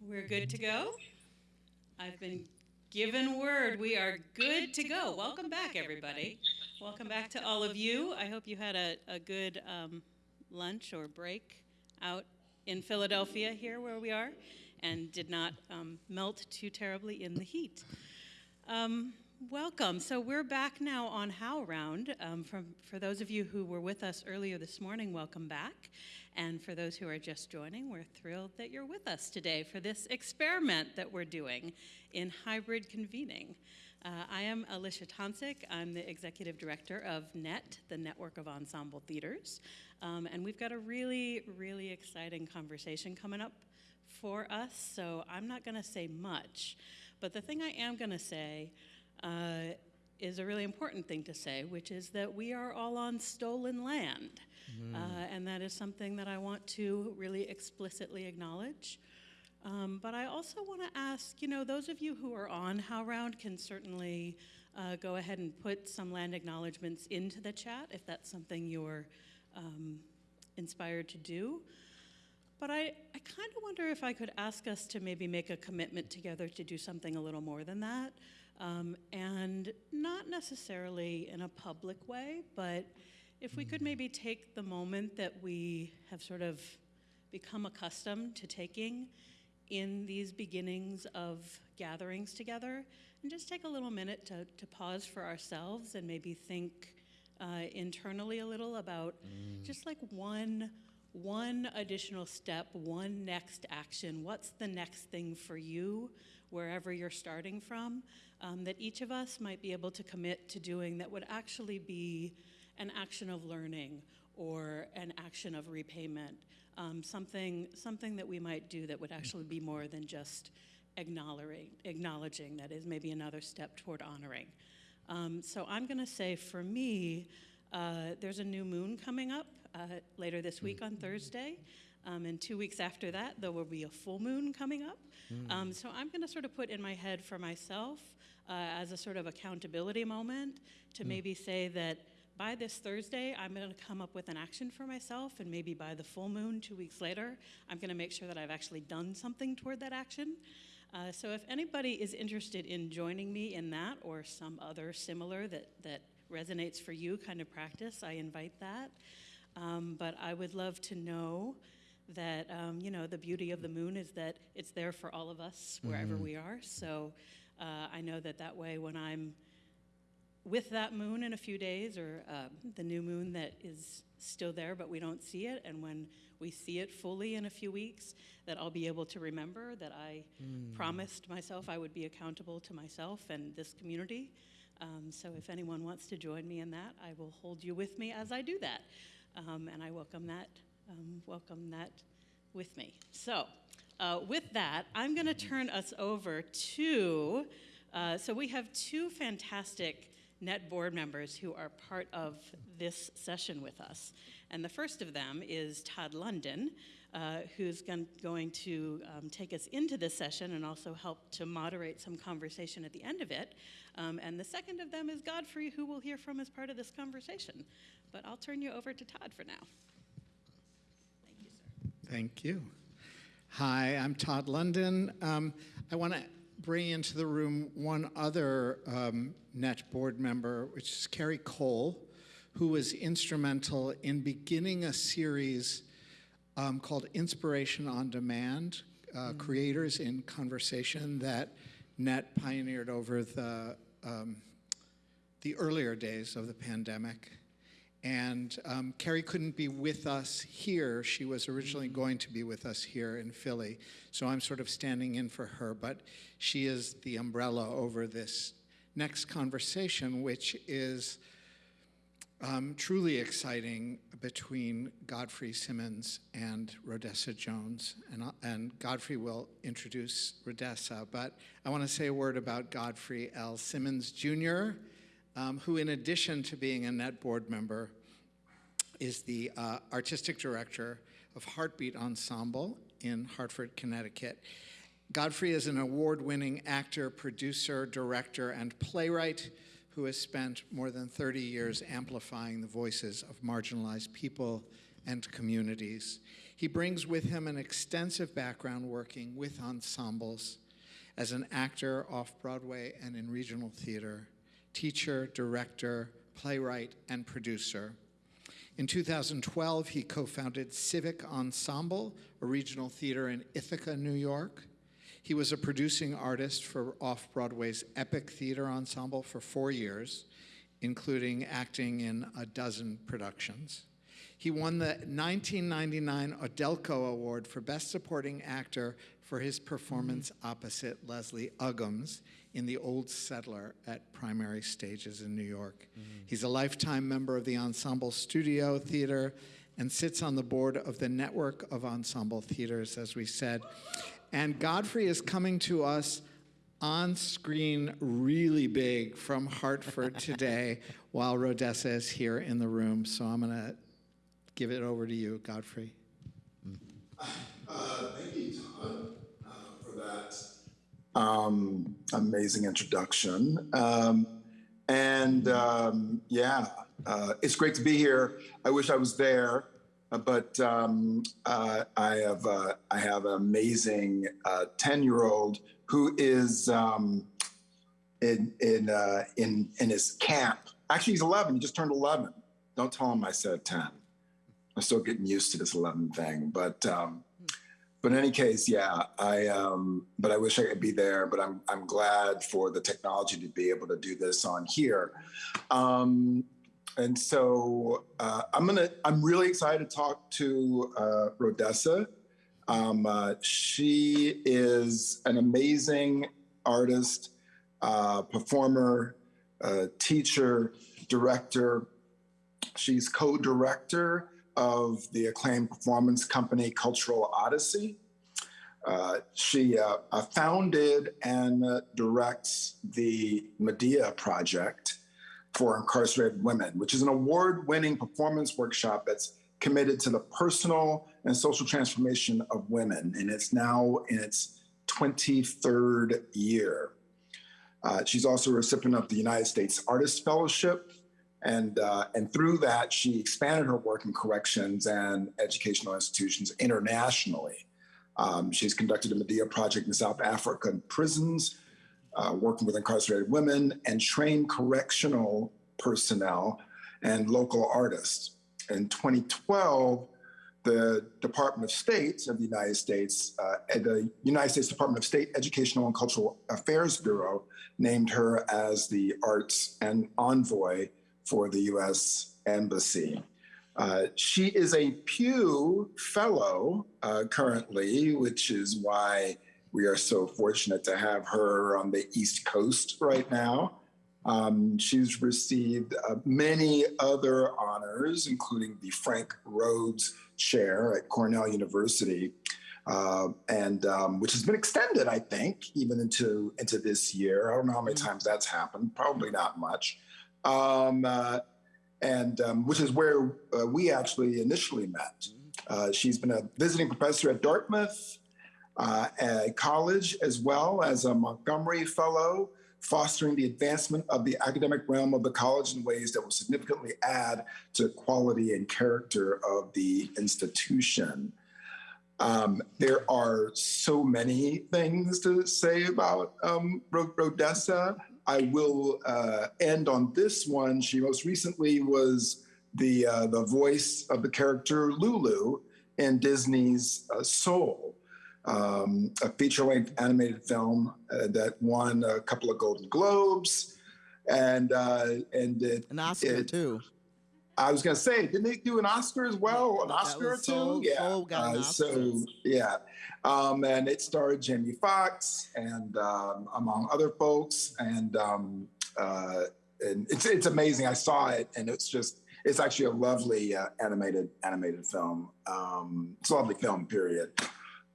We're good to go? I've been given word we are good to go. Welcome back, everybody. Welcome back to all of you. I hope you had a, a good um, lunch or break out in Philadelphia, here where we are, and did not um, melt too terribly in the heat. Um, Welcome. So we're back now on HowlRound. Um, from, for those of you who were with us earlier this morning, welcome back. And for those who are just joining, we're thrilled that you're with us today for this experiment that we're doing in hybrid convening. Uh, I am Alicia Tonsik. I'm the executive director of NET, the Network of Ensemble Theaters. Um, and we've got a really, really exciting conversation coming up for us, so I'm not going to say much. But the thing I am going to say uh, is a really important thing to say, which is that we are all on stolen land. Mm. Uh, and that is something that I want to really explicitly acknowledge. Um, but I also want to ask, you know, those of you who are on HowlRound can certainly uh, go ahead and put some land acknowledgements into the chat if that's something you're um, inspired to do. But I, I kind of wonder if I could ask us to maybe make a commitment together to do something a little more than that. Um, and not necessarily in a public way, but if we could maybe take the moment that we have sort of become accustomed to taking in these beginnings of gatherings together, and just take a little minute to, to pause for ourselves and maybe think uh, internally a little about mm. just like one one additional step, one next action. What's the next thing for you, wherever you're starting from? Um, that each of us might be able to commit to doing that would actually be an action of learning or an action of repayment, um, something, something that we might do that would actually be more than just acknowledging, acknowledging that is maybe another step toward honoring. Um, so I'm going to say for me, uh, there's a new moon coming up uh, later this week on Thursday. Um, and two weeks after that, there will be a full moon coming up. Mm. Um, so I'm going to sort of put in my head for myself uh, as a sort of accountability moment to mm. maybe say that by this Thursday, I'm going to come up with an action for myself, and maybe by the full moon, two weeks later, I'm going to make sure that I've actually done something toward that action. Uh, so if anybody is interested in joining me in that or some other similar that, that resonates for you kind of practice, I invite that. Um, but I would love to know that, um, you know, the beauty of the moon is that it's there for all of us wherever mm-hmm. we are. So uh, I know that that way when I'm with that moon in a few days or uh, the new moon that is still there but we don't see it and when we see it fully in a few weeks that I'll be able to remember that I mm. promised myself I would be accountable to myself and this community. Um, so if anyone wants to join me in that, I will hold you with me as I do that. Um, and I welcome that, um, welcome that with me. So uh, with that, I'm going to turn us over to, uh, so we have two fantastic NET board members who are part of this session with us. And the first of them is Todd London, uh, who's going to um, take us into this session and also help to moderate some conversation at the end of it. Um, and the second of them is Godfrey, who we'll hear from as part of this conversation. But I'll turn you over to Todd for now. Thank you, sir. Thank you. Hi, I'm Todd London. Um, I want to bring into the room one other um, NET board member, which is Carrie Cole, who was instrumental in beginning a series um, called Inspiration on Demand, uh, mm -hmm. Creators in Conversation that NET pioneered over the, um, the earlier days of the pandemic. And um, Carrie couldn't be with us here. She was originally mm-hmm. going to be with us here in Philly. So I'm sort of standing in for her. But she is the umbrella over this next conversation, which is um, truly exciting between Godfrey Simmons and Rhodessa Jones. And, uh, and Godfrey will introduce Rhodessa. But I want to say a word about Godfrey L. Simmons Jr., um, who in addition to being a NET board member, is the uh, artistic director of Heartbeat Ensemble in Hartford, Connecticut. Godfrey is an award-winning actor, producer, director, and playwright who has spent more than 30 years amplifying the voices of marginalized people and communities. He brings with him an extensive background working with ensembles as an actor off Broadway and in regional theater, teacher, director, playwright, and producer. In 2012, he co founded Civic Ensemble, a regional theater in Ithaca, New York. He was a producing artist for off Broadway's Epic Theater Ensemble for four years, including acting in a dozen productions. He won the 1999 Audelco Award for Best Supporting Actor for his performance opposite Leslie Uggams in The Old Settler at Primary Stages in New York. He's a lifetime member of the Ensemble Studio Theater and sits on the board of the Network of Ensemble Theaters, as we said. And Godfrey is coming to us on screen really big from Hartford today while Rhodessa is here in the room. So I'm going to give it over to you, Godfrey. Uh, thank you, Todd, uh, for that um, amazing introduction. Um, and um, yeah, uh, it's great to be here. I wish I was there, uh, but um, uh, I have uh, I have an amazing ten year old who is um, in in uh, in in his camp. Actually, he's eleven. He just turned eleven. Don't tell him I said ten. I'm still getting used to this 11 thing, but um, but in any case, yeah, I um, but I wish I could be there. But I'm I'm glad for the technology to be able to do this on here. Um, and so uh, I'm gonna I'm really excited to talk to uh, Rhodessa. Um, uh, she is an amazing artist, uh, performer, uh, teacher, director. She's co-director of the acclaimed performance company Cultural Odyssey. Uh, she uh, uh, founded and uh, directs the Medea Project for Incarcerated Women, which is an award winning performance workshop that's committed to the personal and social transformation of women. And it's now in its 23rd year. Uh, she's also a recipient of the United States Artist Fellowship and, uh, and through that, she expanded her work in corrections and educational institutions internationally. Um, she's conducted a Medea project in South African prisons, uh, working with incarcerated women and trained correctional personnel and local artists. In 2012, the Department of State of the United States, uh, the United States Department of State Educational and Cultural Affairs Bureau named her as the Arts and Envoy for the U.S. Embassy. Uh, she is a Pew Fellow uh, currently, which is why we are so fortunate to have her on the East Coast right now. Um, she's received uh, many other honors, including the Frank Rhodes Chair at Cornell University, uh, and um, which has been extended, I think, even into into this year. I don't know how many times that's happened. Probably not much um, uh, and um, which is where uh, we actually initially met. Uh, she's been a visiting professor at Dartmouth uh, at college, as well as a Montgomery Fellow, fostering the advancement of the academic realm of the college in ways that will significantly add to quality and character of the institution. Um, there are so many things to say about um, Rhodessa. I will uh, end on this one. She most recently was the uh, the voice of the character Lulu in Disney's uh, Soul, um, a feature-length animated film uh, that won a couple of Golden Globes, and uh, and it, an Oscar it, too. I was gonna say, didn't they do an Oscar as well? An Oscar or two? Soul, yeah. Soul uh, so yeah, um, and it starred Jamie Foxx and um, among other folks, and um, uh, and it's it's amazing. I saw it, and it's just it's actually a lovely uh, animated animated film. Um, it's a lovely film, period,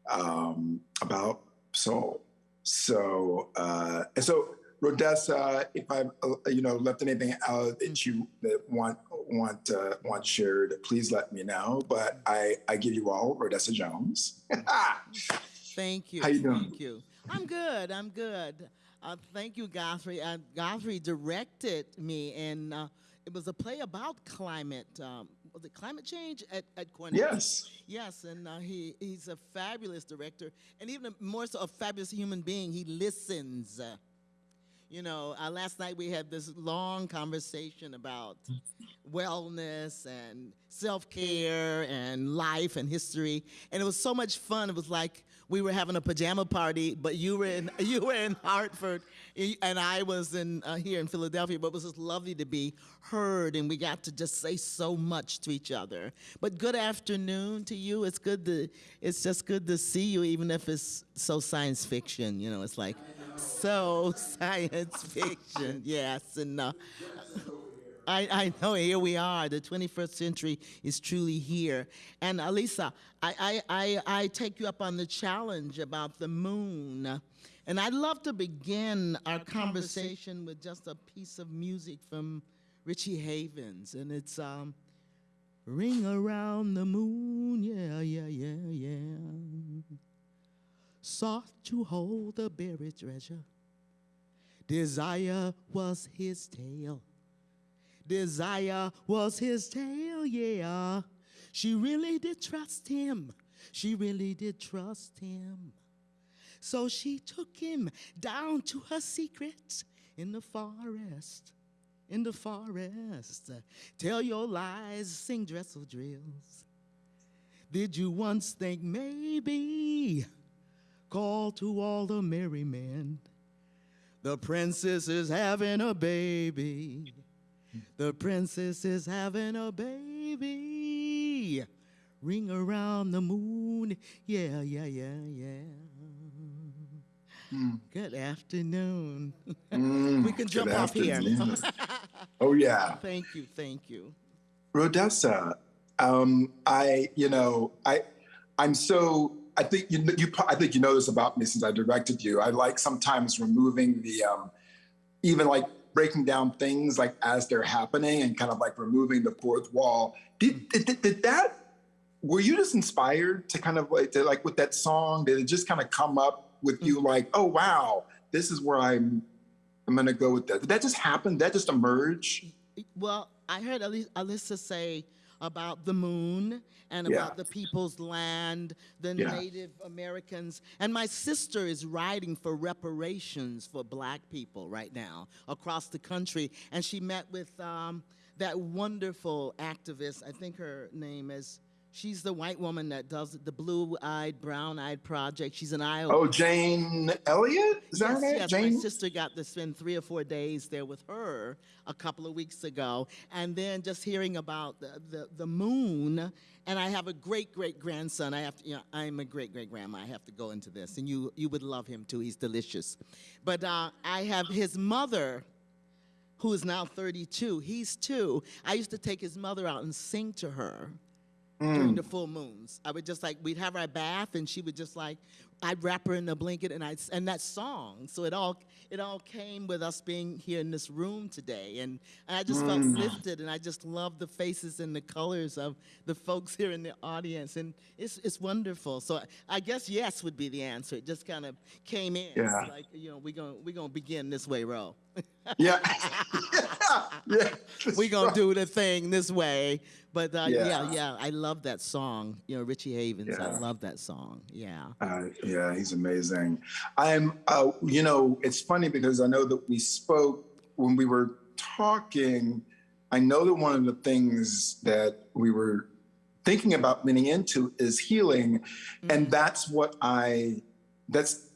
um, about soul. So uh, and so Rhodessa, if I've uh, you know left anything out that you that want want uh, want shared, please let me know. But I I give you all Rhodessa Jones. thank you. How you doing? Thank you. I'm good. I'm good. Uh, thank you, Godfrey. Uh, Godfrey directed me, and uh, it was a play about climate. Um, was it climate change at, at Cornell? Yes. Yes, and uh, he, he's a fabulous director, and even more so, a fabulous human being. He listens. You know, uh, last night we had this long conversation about wellness and self care and life and history, and it was so much fun. It was like we were having a pajama party, but you were in you were in Hartford, and I was in uh, here in Philadelphia. But it was just lovely to be heard, and we got to just say so much to each other. But good afternoon to you. It's good to it's just good to see you, even if it's so science fiction. You know, it's like so science fiction. Yes, and. Uh, I, I know here we are. The 21st century is truly here. And Alisa, I, I, I, I take you up on the challenge about the moon. And I'd love to begin our conversation with just a piece of music from Richie Havens. And it's um, Ring Around the Moon, yeah, yeah, yeah, yeah. Sought to hold the buried treasure. Desire was his tale. Desire was his tale, yeah. She really did trust him. She really did trust him. So she took him down to her secret in the forest. In the forest. Tell your lies, sing dressel drills. Did you once think maybe call to all the merry men? The princess is having a baby. The princess is having a baby. Ring around the moon. Yeah, yeah, yeah, yeah. Mm. Good afternoon. Mm, we can jump off here. oh, yeah. Thank you, thank you. Rhodessa, um, I, you know, I, I'm so, I think you, you, I think you know this about me since I directed you. I like sometimes removing the, um, even like breaking down things like as they're happening and kind of like removing the fourth wall. Did, did, did that, were you just inspired to kind of like, to like with that song, did it just kind of come up with you mm-hmm. like, oh, wow, this is where I'm, I'm gonna go with that. Did that just happen? Did that just emerge? Well, I heard Alyssa say about the moon and yeah. about the people's land, the yeah. Native Americans. And my sister is writing for reparations for black people right now across the country. And she met with um, that wonderful activist, I think her name is She's the white woman that does the blue-eyed, brown-eyed project. She's an Iowa. Oh, Jane Elliott? Is that yes, right? Yes, Jane? my sister got to spend three or four days there with her a couple of weeks ago, and then just hearing about the the, the moon. And I have a great great grandson. I have to, you know, I'm a great great grandma. I have to go into this, and you you would love him too. He's delicious. But uh, I have his mother who is now 32. He's two. I used to take his mother out and sing to her mm. during the full moons. I would just like we'd have our bath, and she would just like I'd wrap her in a blanket, and I and that song. So it all it all came with us being here in this room today, and, and I just mm. felt lifted, and I just love the faces and the colors of the folks here in the audience, and it's it's wonderful. So I guess yes would be the answer. It just kind of came in. Yeah. Like you know, we're gonna we're gonna begin this way, Ro. yeah. yeah. We're going to do the thing this way. But uh, yeah. yeah. yeah, I love that song. You know, Richie Havens. Yeah. I love that song. Yeah. Uh, yeah, he's amazing. I'm, uh, you know, it's funny because I know that we spoke when we were talking. I know that one of the things that we were thinking about leaning into is healing. Mm-hmm. And that's what I, that's,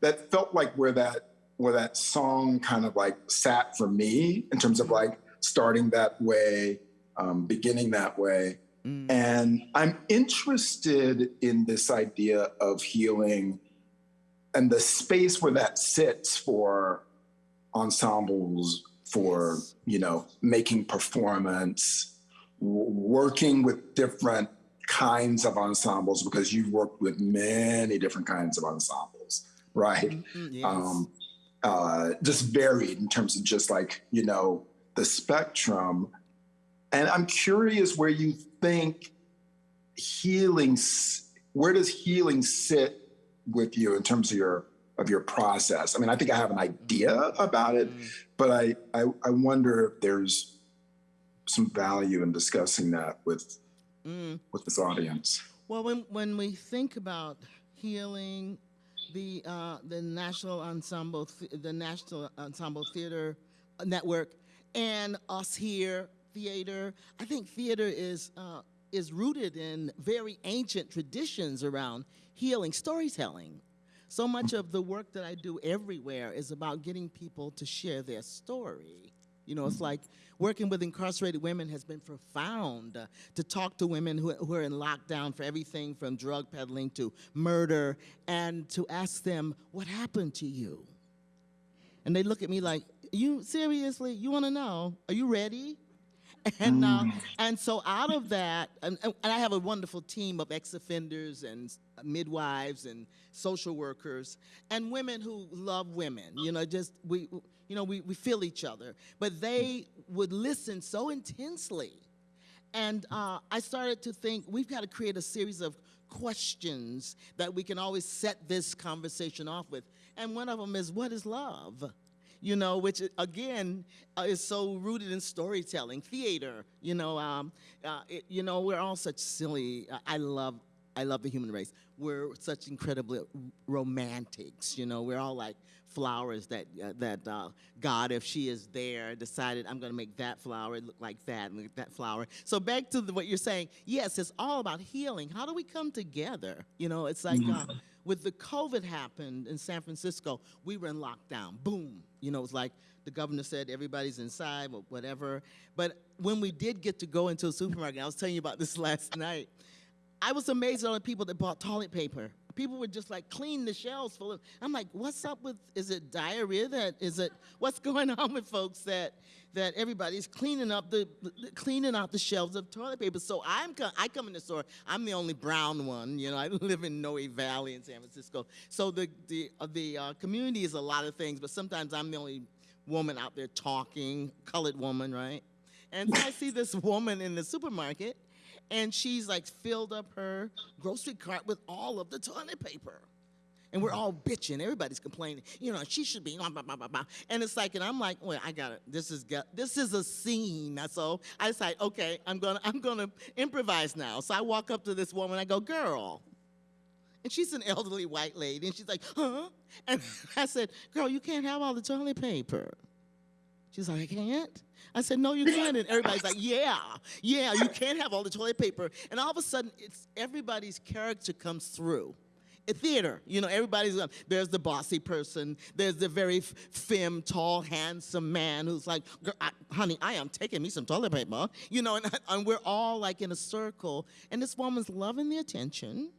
that felt like where that, where that song kind of like sat for me in terms of mm-hmm. like starting that way um, beginning that way. Mm. And I'm interested in this idea of healing and the space where that sits for ensembles, for, yes. you know, making performance, working with different kinds of ensembles because you've worked with many different kinds of ensembles, right? Mm-hmm, yes. um, uh, just varied in terms of just like, you know, the spectrum. And I'm curious where you think healing, where does healing sit with you in terms of your of your process? I mean, I think I have an idea about it, mm. but I, I, I wonder if there's some value in discussing that with Mm. with this audience. Well, when, when we think about healing, the uh, the National Ensemble, the National Ensemble Theater Network, and us here, theater. I think theater is uh, is rooted in very ancient traditions around healing, storytelling. So much of the work that I do everywhere is about getting people to share their story. You know, it's like working with incarcerated women has been profound uh, to talk to women who, who are in lockdown for everything from drug peddling to murder and to ask them, What happened to you? And they look at me like, You seriously? You want to know? Are you ready? And uh, and so out of that, and, and I have a wonderful team of ex-offenders and midwives and social workers and women who love women. You know, just we, you know, we, we feel each other. But they would listen so intensely, and uh, I started to think we've got to create a series of questions that we can always set this conversation off with. And one of them is, what is love? You know, which again uh, is so rooted in storytelling, theater. You know, um, uh, it, you know, we're all such silly. I love, I love the human race. We're such incredibly romantics. You know, we're all like flowers that uh, that uh, God, if she is there, decided I'm going to make that flower look like that and that flower. So back to the, what you're saying. Yes, it's all about healing. How do we come together? You know, it's like. With the COVID happened in San Francisco, we were in lockdown. Boom. You know, it was like the governor said everybody's inside or whatever. But when we did get to go into a supermarket, I was telling you about this last night. I was amazed at all the people that bought toilet paper. People were just like cleaning the shelves full of. I'm like, what's up with? Is it diarrhea? That is it? What's going on with folks that that everybody's cleaning up the, cleaning out the shelves of toilet paper? So I'm I come in the store. I'm the only brown one. You know, I live in Noe Valley in San Francisco. So the the uh, the uh, community is a lot of things, but sometimes I'm the only woman out there talking, colored woman, right? And so I see this woman in the supermarket and she's like filled up her grocery cart with all of the toilet paper. And we're all bitching. Everybody's complaining. You know, she should be. Blah, blah, blah, blah, blah. And it's like, and I'm like, well, I got it. This is this is a scene. So I decide, okay, I'm gonna I'm gonna improvise now. So I walk up to this woman. I go, girl. And she's an elderly white lady, and she's like, huh? And I said, girl, you can't have all the toilet paper. She's like, I can't. I said, no, you can't. And everybody's like, yeah, yeah, you can't have all the toilet paper. And all of a sudden, it's everybody's character comes through. A theater, you know, everybody's uh, there's the bossy person, there's the very femme, tall, handsome man who's like, I, honey, I am taking me some toilet paper, you know, and, and we're all like in a circle. And this woman's loving the attention.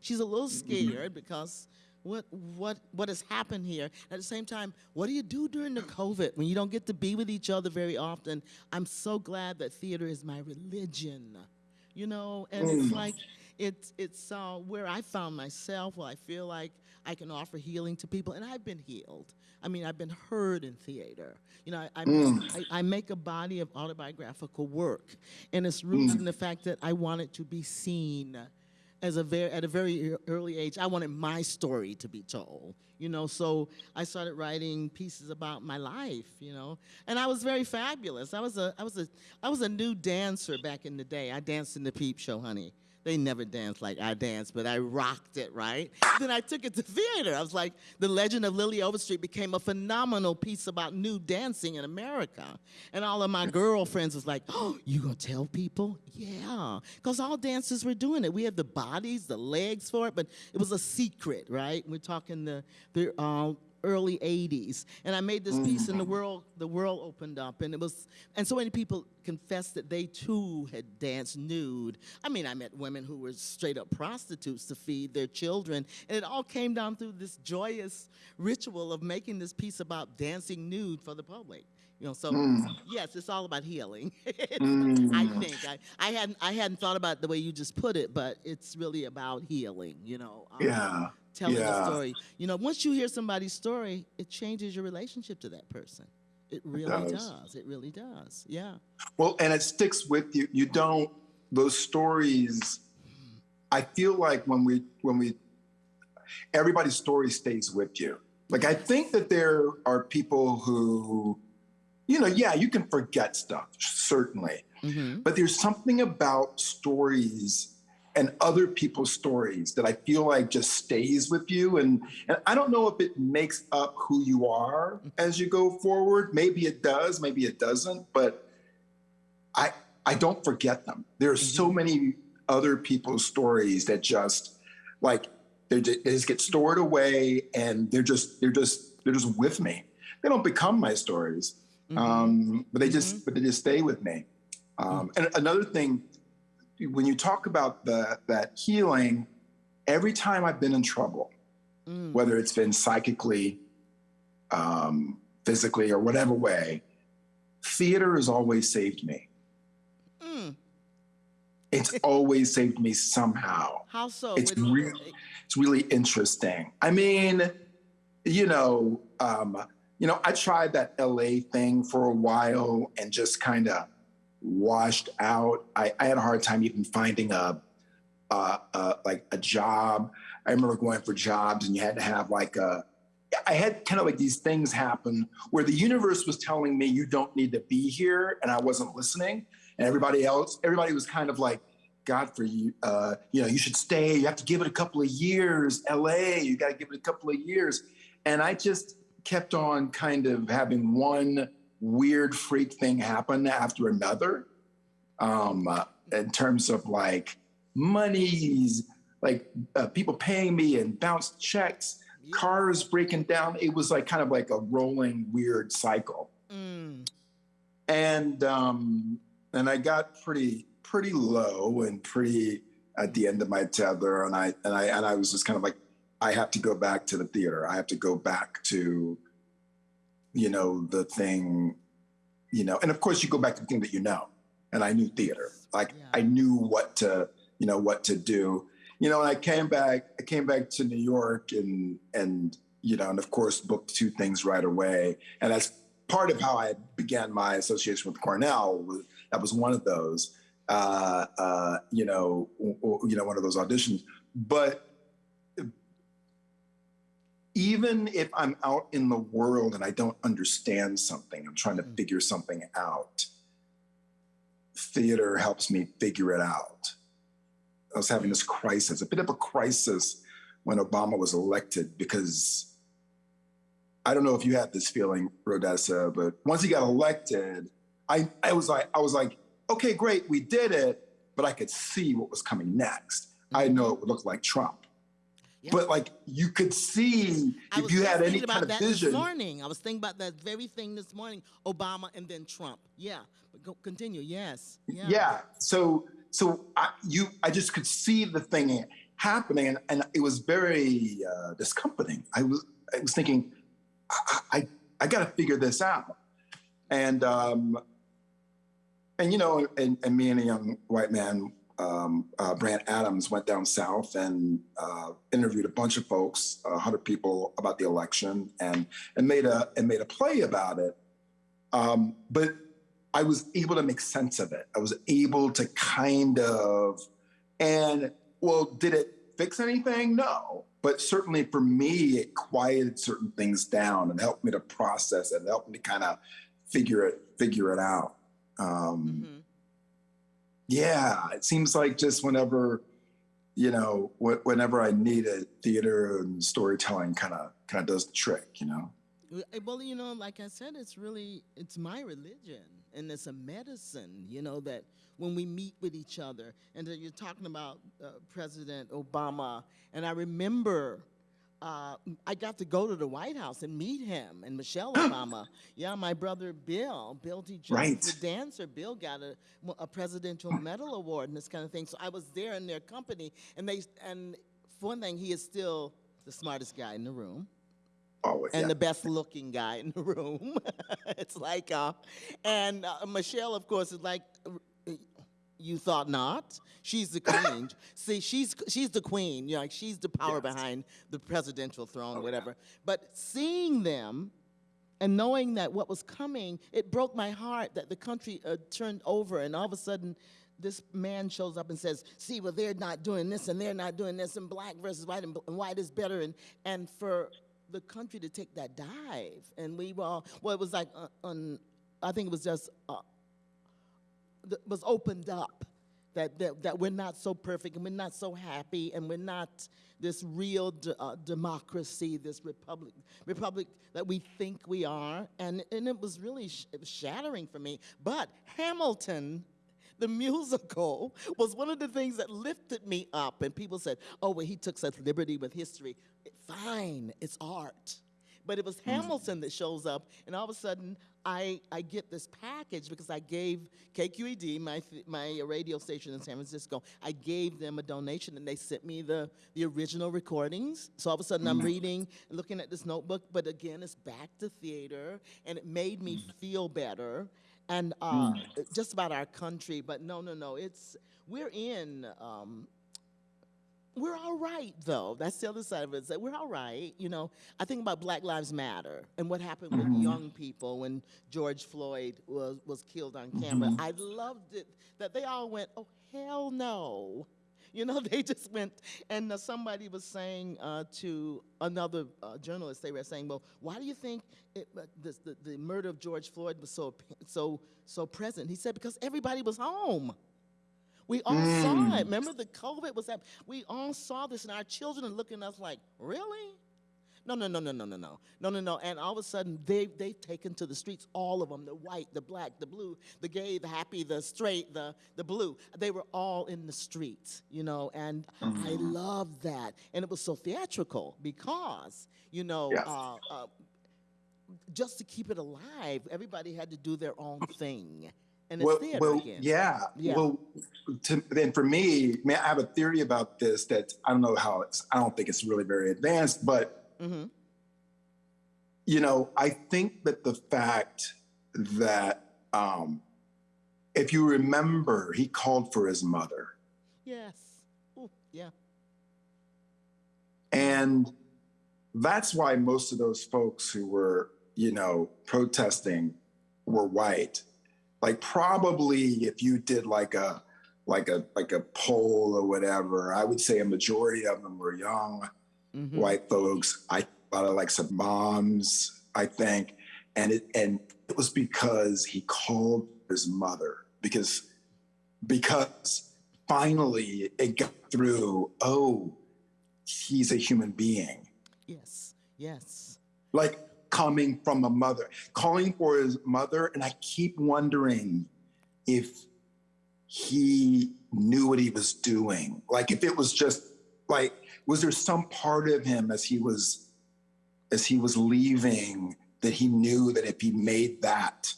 She's a little scared because what what what has happened here. At the same time what do you do during the covid when you don't get to be with each other very often? I'm so glad that theater is my religion you know? And it's mm. like it's it's uh, where i found myself where i feel like i can offer healing to people and i've been healed. I mean i've been heard in theater. You know i, I, mm. I, I make a body of autobiographical work and it's mm. rooted in the fact that i want it to be seen as a very at a very early age, I wanted my story to be told. You know, so I started writing pieces about my life. You know, and I was very fabulous. I was a I was a I was a new dancer back in the day. I danced in the Peep Show, honey. They never danced like I danced, but I rocked it, right? then I took it to theater. I was like, The Legend of Lily Overstreet became a phenomenal piece about new dancing in America. And all of my girlfriends was like, Oh, you gonna tell people? Yeah. Because all dancers were doing it. We had the bodies, the legs for it, but it was a secret, right? We're talking the, the uh, early 80s and i made this mm. piece and the world the world opened up and it was and so many people confessed that they too had danced nude. I mean i met women who were straight up prostitutes to feed their children and it all came down through this joyous ritual of making this piece about dancing nude for the public you know so mm. yes it's all about healing. I mm. think I, I hadn't i hadn't thought about the way you just put it but it's really about healing you know um, Yeah. Telling Yeah. a story. You know, once you hear somebody's story, it changes your relationship to that person. It really does. does. It really does. Yeah. Well, and it sticks with you. You don't those stories. I feel like when we when we everybody's story stays with you. Like I think that there are people who, you know, yeah, you can forget stuff certainly, mm-hmm. But there's something about stories and other people's stories that I feel like just stays with you. And, and I don't know if it makes up who you are as you go forward. Maybe it does, maybe it doesn't, but I I don't forget them. There are so many other people's stories that just like they they just get stored away and they're just they're just they're just with me. They don't become my stories, um, but they just but they just stay with me. Um, and another thing, when you talk about the that healing, every time I've been in trouble, Mm. whether it's been psychically, um, physically, or whatever way, theater has always saved me. Mm. It's always saved me somehow. How so? It's do It's really interesting. I mean, you know, um, you know, I tried that LA thing for a while and just kind of washed out. I, I had a hard time even finding a, uh, like a job. I remember going for jobs and you had to have like a, I had kind of like these things happen where the universe was telling me you don't need to be here, and I wasn't listening. And everybody else, everybody was kind of like, God for you, uh, you know, you should stay. You have to give it a couple of years. LA, you got to give it a couple of years. And I just kept on kind of having one weird freak thing happen after another. Um, uh, in terms of like monies, like uh, people paying me and bounced checks, cars breaking down. It was like kind of like a rolling weird cycle Mm. and um, and I got pretty pretty low and pretty at the end of my tether, and I and I and I was just kind of like, I have to go back to the theater. I have to go back to, you know, the thing, you know, and of course you go back to the thing that you know, and I knew theater. Like Yeah. I knew what to, you know, what to do. You know, and I came back. I came back to New York, and and you know, and of course booked two things right away, and that's part of how I began my association with Cornell. Was, that was one of those, uh, uh, you know, w- w- you know, one of those auditions. But even if I'm out in the world and I don't understand something, I'm trying to Mhm. figure something out. Theater helps me figure it out. I was having this crisis, a bit of a crisis when Obama was elected because I don't know if you had this feeling, Rhodessa, but once he got elected, I, I was like, I was like, okay, great, we did it, but I could see what was coming next. I know it would look like Trump. But like you could see I if you had any kind of that vision. this morning. I was thinking about that very thing this morning. Obama and then Trump. Yeah, but go, continue. Yes. Yeah. Yeah. So so I you I just could see the thing happening and, and it was very uh, discomforting. I was I was thinking I I, I got to figure this out. And um and you know and, and me and a young white man um, uh, Brant Adams went down south and uh, interviewed a bunch of folks, a hundred people about the election, and and made a and made a play about it. Um, but I was able to make sense of it. I was able to kind of, and well, did it fix anything? No. But certainly for me, it quieted certain things down and helped me to process it. It helped me to kind of figure it figure it out. Um, Mhm. Yeah, it seems like just whenever, you know, wh- whenever I need it, theater and storytelling kind of kind of does the trick. You know. Well, eh, you know, like I said, it's really it's my religion and it's a medicine. You know that when we meet with each other, and that you're talking about uh, President Obama, and I remember. Uh, I got to go to the White House and meet him and Michelle Obama. Yeah, my brother Bill, Bill T. Jones, Right. the dancer. Bill got a, a presidential medal award and this kind of thing. So I was there in their company, and they and for one thing, he is still the smartest guy in the room Always. and yeah. the best looking guy in the room. it's like, uh, and uh, Michelle, of course, is like, you thought not. She's the queen. See, she's she's the queen. You know, like she's the power Yes. behind the presidential throne, Oh, yeah. whatever. But seeing them. And knowing that what was coming, it broke my heart that the country uh, turned over, and all of a sudden, this man shows up and says, "See, well, they're not doing this, and they're not doing this, and black versus white, and, and white is better." And and for the country to take that dive, and we were all well, it was like uh, on, I think it was just uh, was opened up. That, that, that we're not so perfect and we're not so happy and we're not this real d- uh, democracy, this republic, republic that we think we are. And, and it was really sh- it was shattering for me. But Hamilton, the musical, was one of the things that lifted me up. And people said, oh, well, he took such liberty with history. Fine, it's art. But it was Hamilton that shows up, and all of a sudden, I, I get this package because I gave KQED, my, my radio station in San Francisco, I gave them a donation, and they sent me the, the original recordings. So all of a sudden, I'm reading, looking at this notebook, but again, it's back to theater, and it made me feel better. And uh, just about our country, but no, no, no, it's, we're in, um, we're all right though. That's the other side of it. Is that we're all right. You know, I think about Black Lives Matter and what happened with young people when George Floyd was was killed on camera. I loved it that they all went, "Oh hell no." You know, they just went, and uh, somebody was saying uh, to another uh, journalist, they were saying, "Well, why do you think it, uh, this, the, the murder of George Floyd was so so so present?" He said, "Because everybody was home." We all saw it. Remember the COVID was happening. We all saw this, and our children are looking at us like, really? No, no, no, no, no, no, no, no, no, no. And all of a sudden, they they've taken to the streets, all of them, the white, the black, the blue, the gay, the happy, the straight, the the blue. They were all in the streets, you know, and I loved that. And it was so theatrical because, you know, Yes. uh, uh, just to keep it alive, everybody had to do their own thing. And it's well, theater well, again. yeah. Yeah. Well, to, then for me, man, I have a theory about this that I don't know how it's. I don't think it's really very advanced, but hmm you know, I think that the fact that um, if you remember, he called for his mother, Yes. Ooh, yeah. and that's why most of those folks who were, you know, protesting were white. Like probably if you did like a like a like a poll or whatever, I would say a majority of them were young Mhm. white folks. I a lot of like some moms, I think, and it and it was because he called his mother because because finally it got through. Oh, he's a human being, Yes. Yes. like coming from a mother, calling for his mother, and I keep wondering if he knew what he was doing. Like if it was just like was there some part of him as he was as he was leaving that he knew that if he made that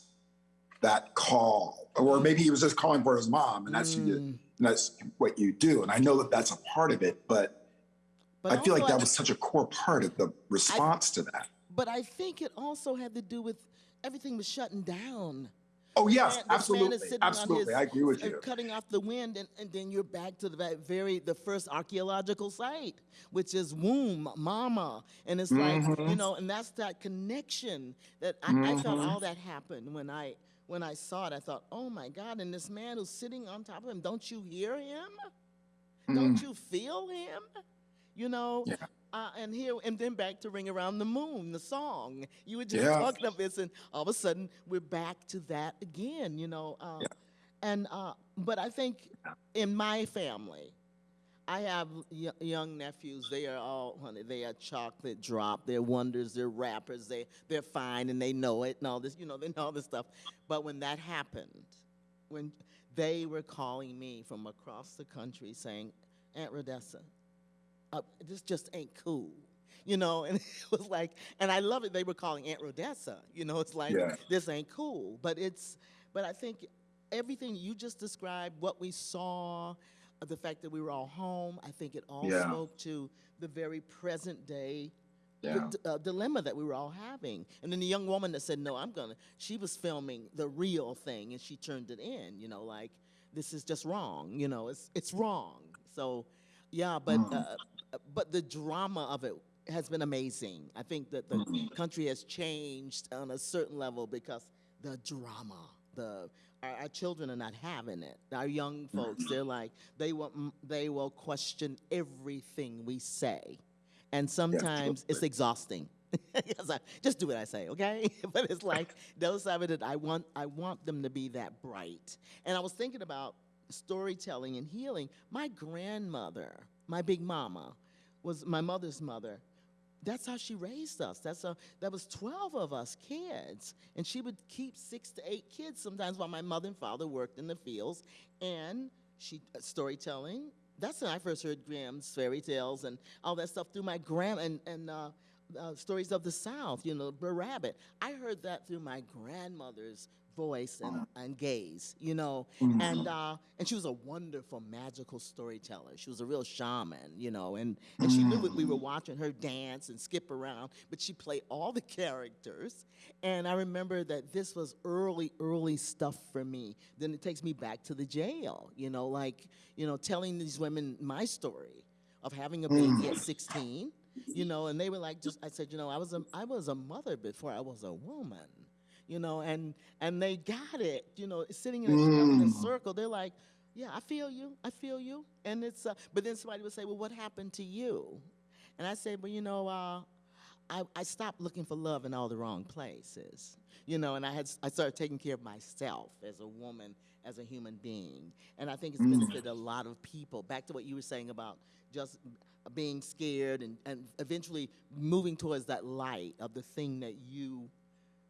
that call or maybe he was just calling for his mom and that's who you, Mm. and that's what you do and i know that that's a part of it but, But i feel like that was such a core part of the response to that But I think it also had to do with everything was shutting down. oh yes man- this man is absolutely on absolutely his- i agree with uh, you Cutting off the wind, and, and then you're back to the very the first archaeological site, which is womb, mama, and it's like you Mhm. know, and that's that connection that I, I thought Mhm. all that happened when I when I saw it. I thought, oh my God! And this man who's sitting on top of him, don't you hear him? Don't you feel him? You know. Yeah. Uh, and here and then back to Ring Around the Moon, the song. You were just Yeah. talking of this, and all of a sudden we're back to that again. You know. Uh, Yeah. And uh, but I think in my family, I have y- young nephews. They are all, honey, they are chocolate drop. They're wonders. They're rappers. They they're fine and they know it and all this. You know, they know all this stuff. But when that happened, when they were calling me from across the country saying, Aunt Rhodessa, uh, this just ain't cool. You know, and it was like, and I love it. They were calling Aunt Rhodessa. You know, it's like Yeah. this ain't cool. But it's, but I think everything you just described, what we saw, uh, the fact that we were all home, I think it all Yeah. spoke to the very present day yeah uh, dilemma that we were all having. And then the young woman that said, "No, I'm gonna." She was filming the real thing, and she turned it in. You know, like this is just wrong. You know, it's it's wrong. So, yeah, but Mm. uh, but the drama of it has been amazing. I think that the Mhm. country has changed on a certain level because the drama, the our, our children are not having it. Our young folks, they're like they will mm, they will question everything we say, and sometimes it's exhausting. Just do what I say, okay? but it's like those of it that I want. I want them to be that bright. And I was thinking about storytelling and healing. My grandmother, my big mama, was my mother's mother. That's how she raised us. That's how, that was 12 of us kids. And she would keep six to eight kids sometimes while my mother and father worked in the fields. And she, uh, storytelling, that's when I first heard Grimm's fairy tales and all that stuff through my grand, and, and uh, uh, stories of the South, you know, Brer Rabbit. I heard that through my grandmother's voice and, mm. and gaze, you know, mm-hmm. and uh, and she was a wonderful magical storyteller. She was a real shaman, you know, and and she knew that we were mm. watching her dance and skip around, but she played all the characters. And I remember that this was early, early stuff for me. Then it takes me back to the jail, you know, like you know, telling these women my story of having a baby at mm. 16 you know? And they were like just i said you know i was a i was a mother before i was a woman you know and and they got it you know sitting in a, in a circle they're like yeah i feel you i feel you. And it's uh, but then somebody would say well what happened to you? And i said well you know uh, I, I stopped looking for love in all the wrong places. You know and i had i started taking care of myself as a woman as a human being. And i think it's benefited a lot of people. Back to what you were saying about just being scared and, and eventually moving towards that light of the thing that you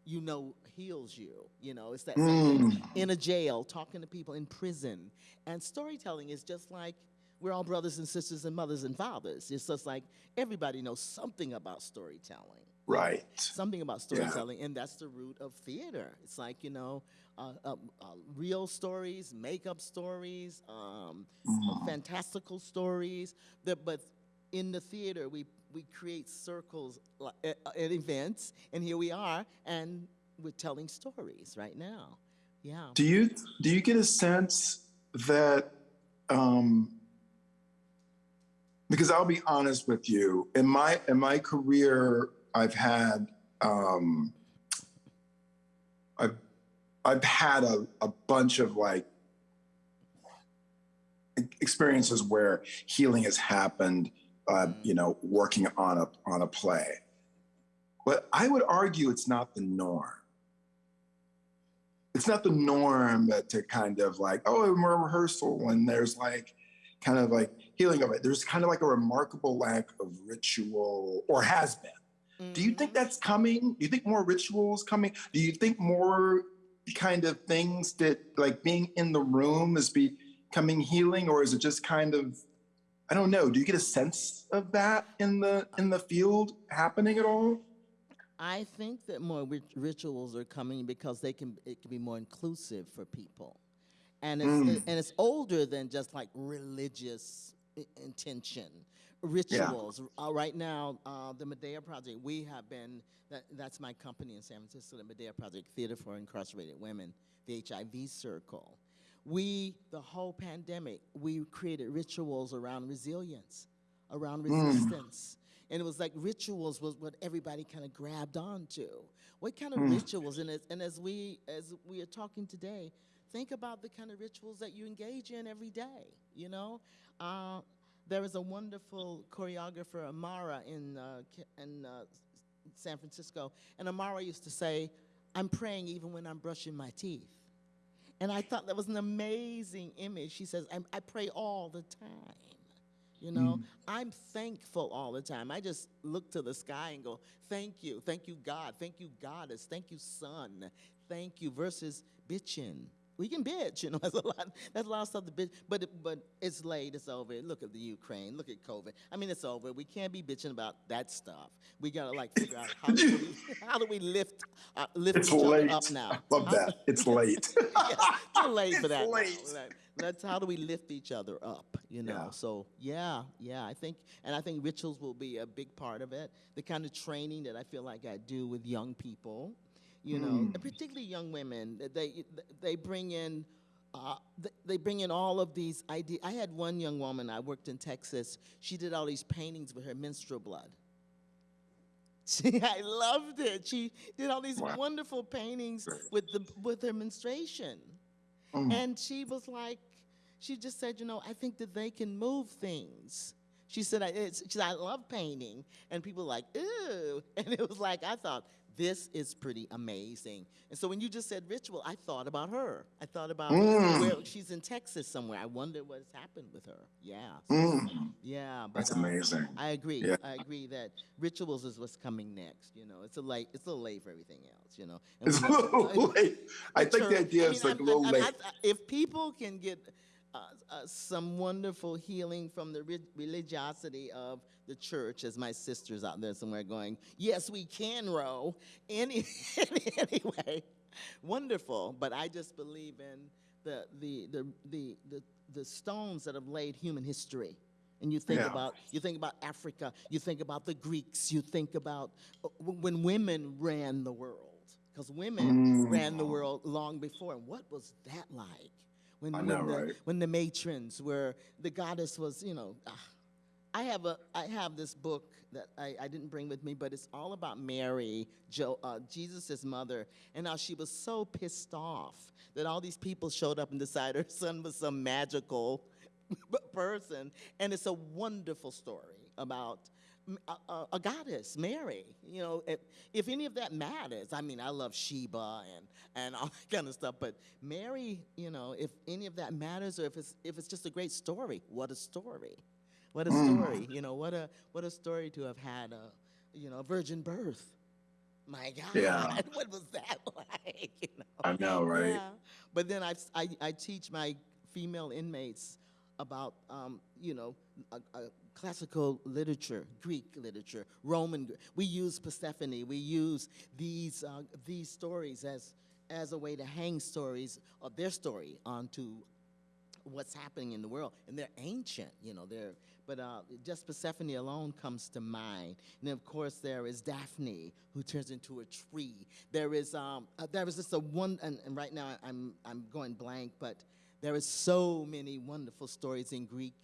you know heals you you know? It's that thing in a jail talking to people in prison. And storytelling is just like we're all brothers and sisters and mothers and fathers. It's just like everybody knows something about storytelling. Right. something about storytelling, and that's the root of theater. It's like you know, uh, uh, uh, real stories, make-up stories, um, fantastical stories. That, but in the theater, we we create circles at, at events, and here we are, and we're telling stories right now. Yeah. Do you do you get a sense that um, because I'll be honest with you, in my in my career, I've had um, I've I've had a, a bunch of like experiences where healing has happened, uh, you know, working on a on a play. But I would argue it's not the norm it's not the norm to kind of like, oh, in a rehearsal and there's like kind of like healing of it. There's kind of like a remarkable lack of ritual or has been. Do you think that's coming? Do you think more rituals coming? Do you think more kind of things that like being in the room is becoming healing or is it just kind of I don't know. Do you get a sense of that in the in the field happening at all? I think that more rit- rituals are coming because they can it can be more inclusive for people, and it's Mm. and it's older than just like religious intention. Rituals. Uh, right now, uh, the Medea Project. We have been that that's my company in San Francisco, the Medea Project Theater for Incarcerated Women, the HIV Circle. We the whole pandemic we created rituals around resilience, around resistance. And it was like rituals was what everybody kind of grabbed onto. What kind of rituals? And as, and as we as we are talking today, think about the kind of rituals that you engage in every day. You know, uh, there is a wonderful choreographer, Amara, in uh, in uh, San Francisco, and Amara used to say, "I'm praying even when I'm brushing my teeth." And I thought that was an amazing image. She says, I, I pray all the time. You know, mm. I'm thankful all the time. I just look to the sky and go, thank you, thank you, God, thank you, Goddess, thank you, Sun, thank you, versus bitching. We can bitch, you know, that's a lot, that's a lot of stuff to bitch, but, but it's late, it's over. Look at the Ukraine, look at COVID. I mean, it's over. We can't be bitching about that stuff. We gotta like figure out how do we, how do we lift, uh, lift It's each other late. up now. Love that. It's late. yeah, too late for that. late. Like, Let's how do we lift each other up? You know. Yeah. So yeah, yeah. I think, and I think rituals will be a big part of it. The kind of training that I feel like I do with young people, you know, Mm. particularly young women. They they bring in. Uh, they bring in all of these ideas. I had one young woman. I worked in Texas. She did all these paintings with her menstrual blood. She, I loved it. She did all these Wow. wonderful paintings with the with her menstruation. Mm. And she was like, she just said, you know, I think that they can move things She said, I, it's, she said, I love painting. And people were like, ooh. And it was like, I thought, this is pretty amazing. And so when you just said ritual, I thought about her. I thought about Mm. where she's in Texas somewhere. I wonder what's happened with her. Yeah. Mm, Yeah. But, that's um, amazing. I agree. Yeah. I agree that rituals is what's coming next. You know, it's a late. It's a little late for everything else. You know, And It's a little late. I think the idea I is mean, like a I'm- little I'm- late. I- if people can get uh, uh, some wonderful healing from the religiosity of the church, as my sisters out there somewhere going, yes, we can row. Any, anyway, wonderful. But I just believe in the the the the the, the stones that have laid human history. And you think Yeah. about you think about Africa, you think about the Greeks, you think about uh, when women ran the world, because women Mm. ran the world long before. And what was that like? When, know, the, right? when the matrons were the goddess was, you know. ah. I have a I have this book that I, I didn't bring with me, but it's all about Mary, jo, uh, Jesus' mother, and how she was so pissed off that all these people showed up and decided her son was some magical person, and it's a wonderful story about a goddess, Mary. You know, if, if any of that matters, I mean, I love Sheba and and all that kind of stuff, but Mary, you know, if any of that matters, or if it's if it's just a great story, what a story, what a story. You know, what a what a story to have had a you know a virgin birth. My God, Yeah. what was that like? You know? I know, right? Yeah. But then I, I, I teach my female inmates about, um, you know, a, a classical literature, Greek literature, Roman. We use Persephone. We use these uh, these stories as as a way to hang stories of their story onto what's happening in the world, and they're ancient. You know, they're but uh, just Persephone alone comes to mind. And then of course there is Daphne, who turns into a tree. There is um, uh, there is just a one, and, and right now I'm I'm going blank, but there is so many wonderful stories in Greek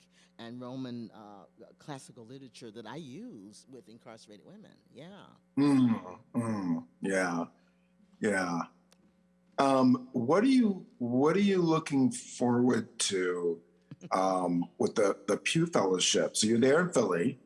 and Roman uh, classical literature that I use with incarcerated women. Yeah. Mm, mm, yeah, yeah. Um, what are you What are you looking forward to um, with the the Pew Fellowship? So you're there in Philly,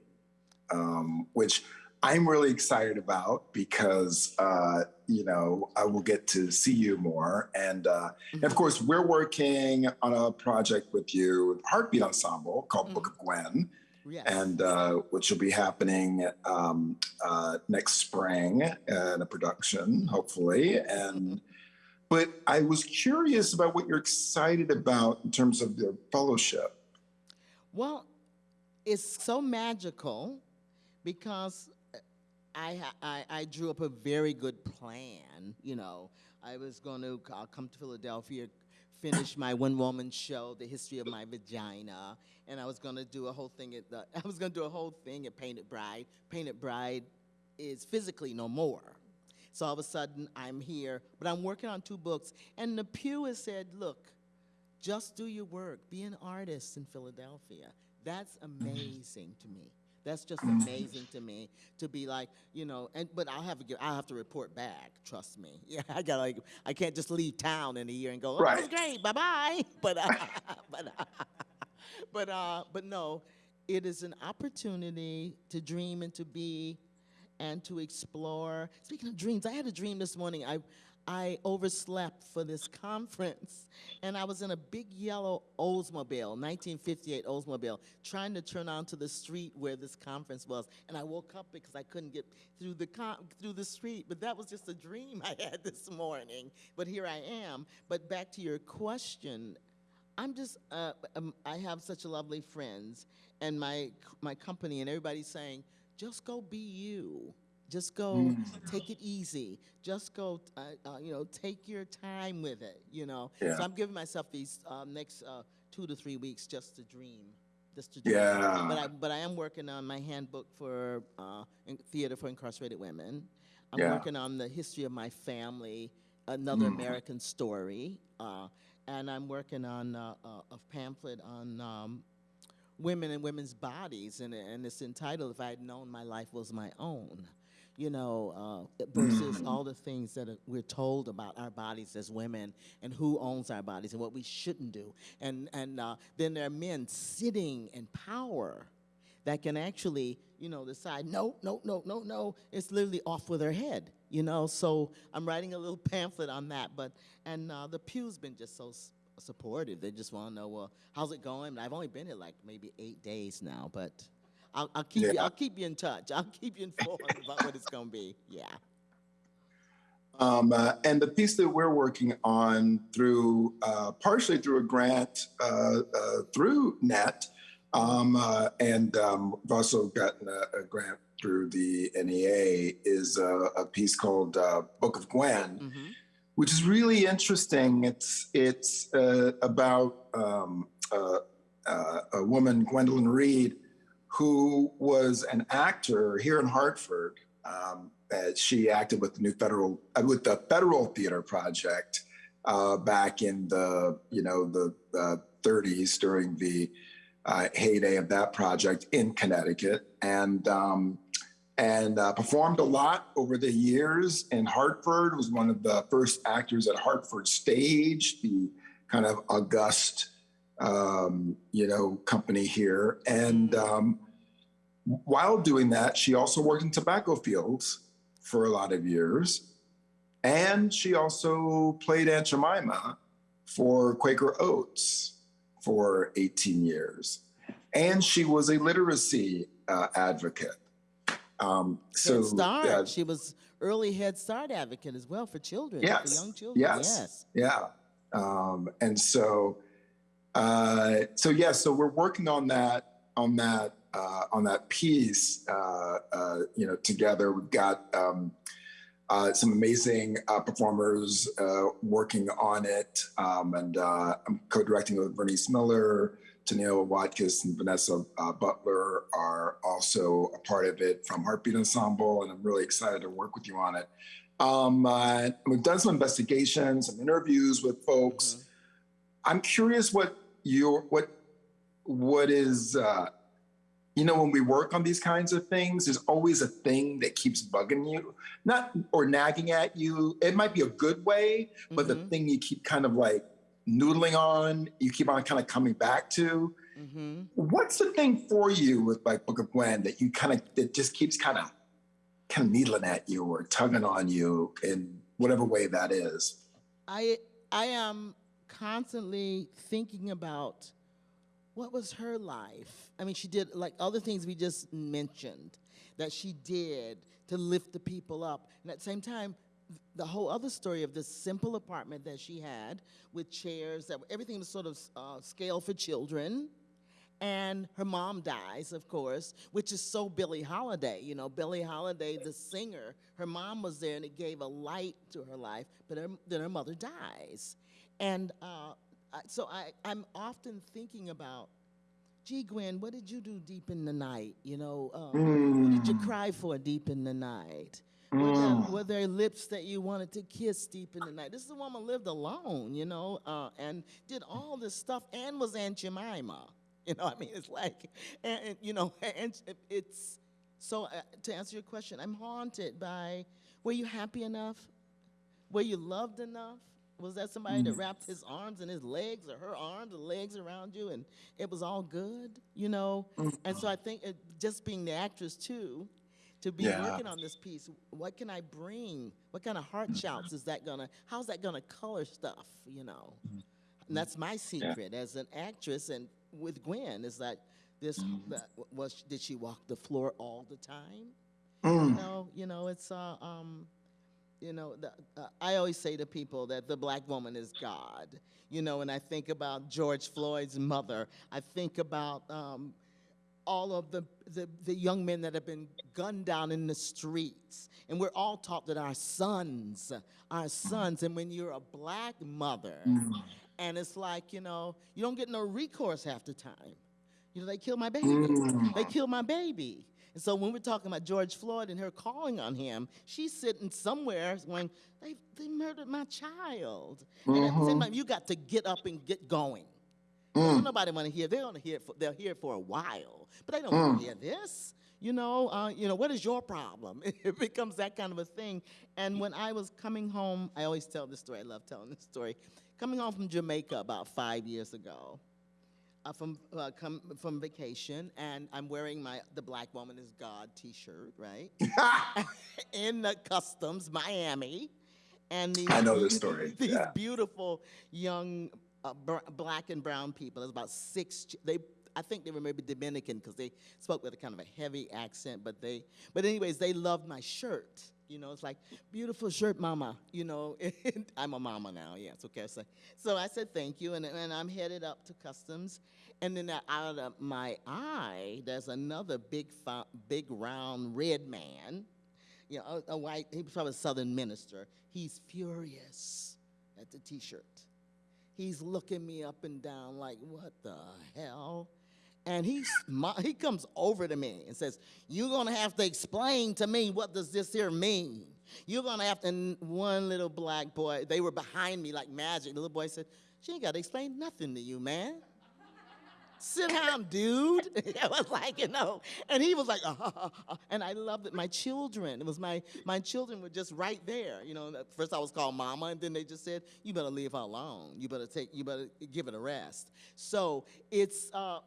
um, which I'm really excited about because uh, you know I will get to see you more, and, uh, and of course we're working on a project with you, with Heartbeat Ensemble called Book of Gwen Yes. and uh, which will be happening um, uh, next spring in a production, hopefully. And but I was curious about what you're excited about in terms of the fellowship. Well, it's so magical because I, I I drew up a very good plan. You know, I was going to uh, come to Philadelphia, finish my one woman show, the history of my vagina, and I was going to do a whole thing at the I was going to do a whole thing at Painted Bride. Painted Bride is physically no more. So all of a sudden I'm here, but I'm working on two books, and the Pew has said, look, just do your work. Be an artist in Philadelphia. That's amazing to me. That's just amazing to me to be like, you know, and but I'll have to give, I'll have to report back. Trust me. Yeah, I got like, I can't just leave town in a year and go, oh, that's Right. great, bye bye. But uh, but uh, but uh, but no, it is an opportunity to dream and to be and to explore. Speaking of dreams, I had a dream this morning. I I overslept for this conference, and I was in a big yellow Oldsmobile, 1958 Oldsmobile, trying to turn onto the street where this conference was. And I woke up because I couldn't get through the through the street. But that was just a dream I had this morning. But here I am. But back to your question, I'm just, uh, um, I have such lovely friends and my, my company, and everybody's saying, just go be you. Just go take it easy. Just go, uh, uh, you know, take your time with it, you know. Yeah. So I'm giving myself these uh, next uh, two to three weeks just to dream. Just to dream. Yeah. But I, but I am working on my handbook for uh, in theater for incarcerated women. I'm Yeah. working on the history of my family, another Mm. American story, uh, and I'm working on uh, uh, a pamphlet on um, women and women's bodies, and, and it's entitled "If I Had Known My Life Was My Own." You know, uh, versus all the things that are, we're told about our bodies as women, and who owns our bodies, and what we shouldn't do, and and uh, then there are men sitting in power that can actually, you know, decide, no, no, no, no, no, it's literally off with her head, you know? So I'm writing a little pamphlet on that, but, and uh, the Pew's been just so supportive. They just want to know, well, how's it going? I've only been here like maybe eight days now, but I'll, I'll keep you, I'll keep you in touch. I'll keep you informed about what it's going to be. Yeah. Um, uh, and the piece that we're working on through, uh, partially through a grant uh, uh, through NET, um, uh, and um, we've also gotten a, a grant through the NEA, is a, a piece called uh, Book of Gwen, Mm-hmm. Which is really interesting. It's it's uh, about um, uh, uh, a woman, Gwendolyn Reed, who was an actor here in Hartford. Um, she acted with the new federal uh, with the Federal Theater Project uh, back in the you know the uh, 30s during the uh, heyday of that project in Connecticut, and um, and uh, performed a lot over the years in Hartford. Was one of the first actors at Hartford Stage, the kind of august um, you know company here, and. Um, while doing that, she also worked in tobacco fields for a lot of years. And she also played Aunt Jemima for Quaker Oats for 18 years. And she was a literacy uh, advocate. Um, so, Head Start. She was early Head Start advocate as well for children, Yes, for young children. yes. yes. Yeah. Um, and so, uh, so yeah, so we're working on that, on that, uh, on that piece, uh, uh, you know, together. We've got, um, uh, some amazing uh, performers uh, working on it. Um, and uh, I'm co-directing with Bernice Miller, Tennille Watkins, and Vanessa uh, Butler are also a part of it from Heartbeat Ensemble. And I'm really excited to work with you on it. Um, uh, we've done some investigations, some interviews with folks. I'm curious what your what what is uh, you know when we work on these kinds of things, there's always a thing that keeps bugging you, not or nagging at you. It might be a good way, but the Mhm. thing you keep kind of like noodling on, you keep on kind of coming back to. hmm What's the thing for you with like Book of Gwen that you kind of that just keeps kind of kind of needling at you or tugging on you in whatever way that is? I I am constantly thinking about what was her life. I mean, she did like other things we just mentioned that she did to lift the people up, and at the same time. The whole other story of this simple apartment that she had with chairs that everything was sort of uh, scale for children, and her mom dies, of course, which is so Billie Holiday. You know, Billie Holiday, the singer, her mom was there and it gave a light to her life, but her, then her mother dies. And uh, so I, I'm often thinking about, gee, Gwen, what did you do deep in the night? You know, uh, what did you cry for deep in the night? Were, there, Mm. were there lips that you wanted to kiss deep in the night? This is a woman lived alone, you know, uh, and did all this stuff and was Aunt Jemima. You know, I mean, it's like, and, and, you know, and it's so. Uh, to answer your question, I'm haunted by. Were you happy enough? Were you loved enough? Was that somebody that wrapped his arms and his legs, or her arms and legs around you, and it was all good? You know, and so I think it, just being the actress too, to be Yeah. working on this piece, what can I bring? What kind of heart shouts is that gonna? How's that gonna color stuff? You know, and that's my secret as an actress. And with Gwen, is that this that, was did she walk the floor all the time? You Mm. know, you know, it's uh, um, you know, the, uh, I always say to people that the black woman is God. You know, and I think about George Floyd's mother. I think about um, all of the, the, the young men that have been gunned down in the streets. And we're all taught that our sons, our sons, and when you're a black mother, and it's like, you know, you don't get no recourse half the time. You know, they killed my baby. Mm. They killed my baby. And so when we're talking about George Floyd and her calling on him, she's sitting somewhere going, they, they murdered my child. And at the same time, you got to get up and get going. Doesn't nobody want to hear. They're to hear. it For, they'll hear it for a while, but they don't want to hear this. You know. Uh, you know. What is your problem? It becomes that kind of a thing. And when I was coming home, I always tell this story. I love telling this story. Coming home from Jamaica about five years ago, uh, from uh, come from vacation, and I'm wearing my "The Black Woman Is God" T-shirt, right? in the Customs, Miami, and these I know this story, These yeah. beautiful young uh, black and brown people. There's about six. They, I think they were maybe Dominican because they spoke with a kind of a heavy accent. But they, but anyways, they loved my shirt. You know, it's like beautiful shirt, mama. You know, I'm a mama now. Yeah, it's okay. So, so I said thank you, and and I'm headed up to customs, and then out of my eye, there's another big, big round red man you know, a, a white, he was probably a southern minister. He's furious at the t-shirt. He's looking me up and down like, what the hell? And mo- he comes over to me and says, you're gonna have to explain to me what does this here mean? You're gonna have to, and one little black boy, they were behind me like magic. The little boy said, she ain't gotta explain nothing to you, man sit down, dude. I was like, you know, and he was like, uh, uh, uh, and I loved it. My children, it was my my children were just right there. You know, first I was called mama, and then they just said, you better leave her alone. You better take, you better give it a rest. So it's. Uh,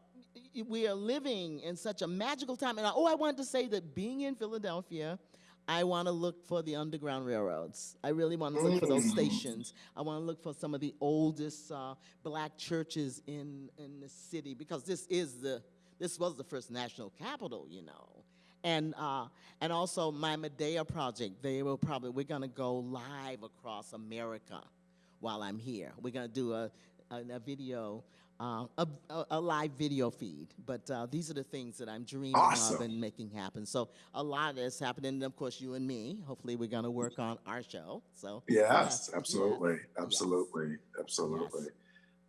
we are living in such a magical time. And I, oh, I wanted to say that being in Philadelphia, I want to look for the Underground Railroads. I really want to look for those stations. I want to look for some of the oldest uh, black churches in, in the city because this is the this was the first national capital, you know. And uh, and also my Medea project. They will probably we're gonna go live across America while I'm here. We're gonna do a a, a video. Uh, a, a, live video feed, but uh, these are the things that I'm dreaming of and making happen. So a lot is happening. And of course, you and me. Hopefully, we're going to work on our show. So Yes, yes, absolutely, yes, absolutely, absolutely. Yes.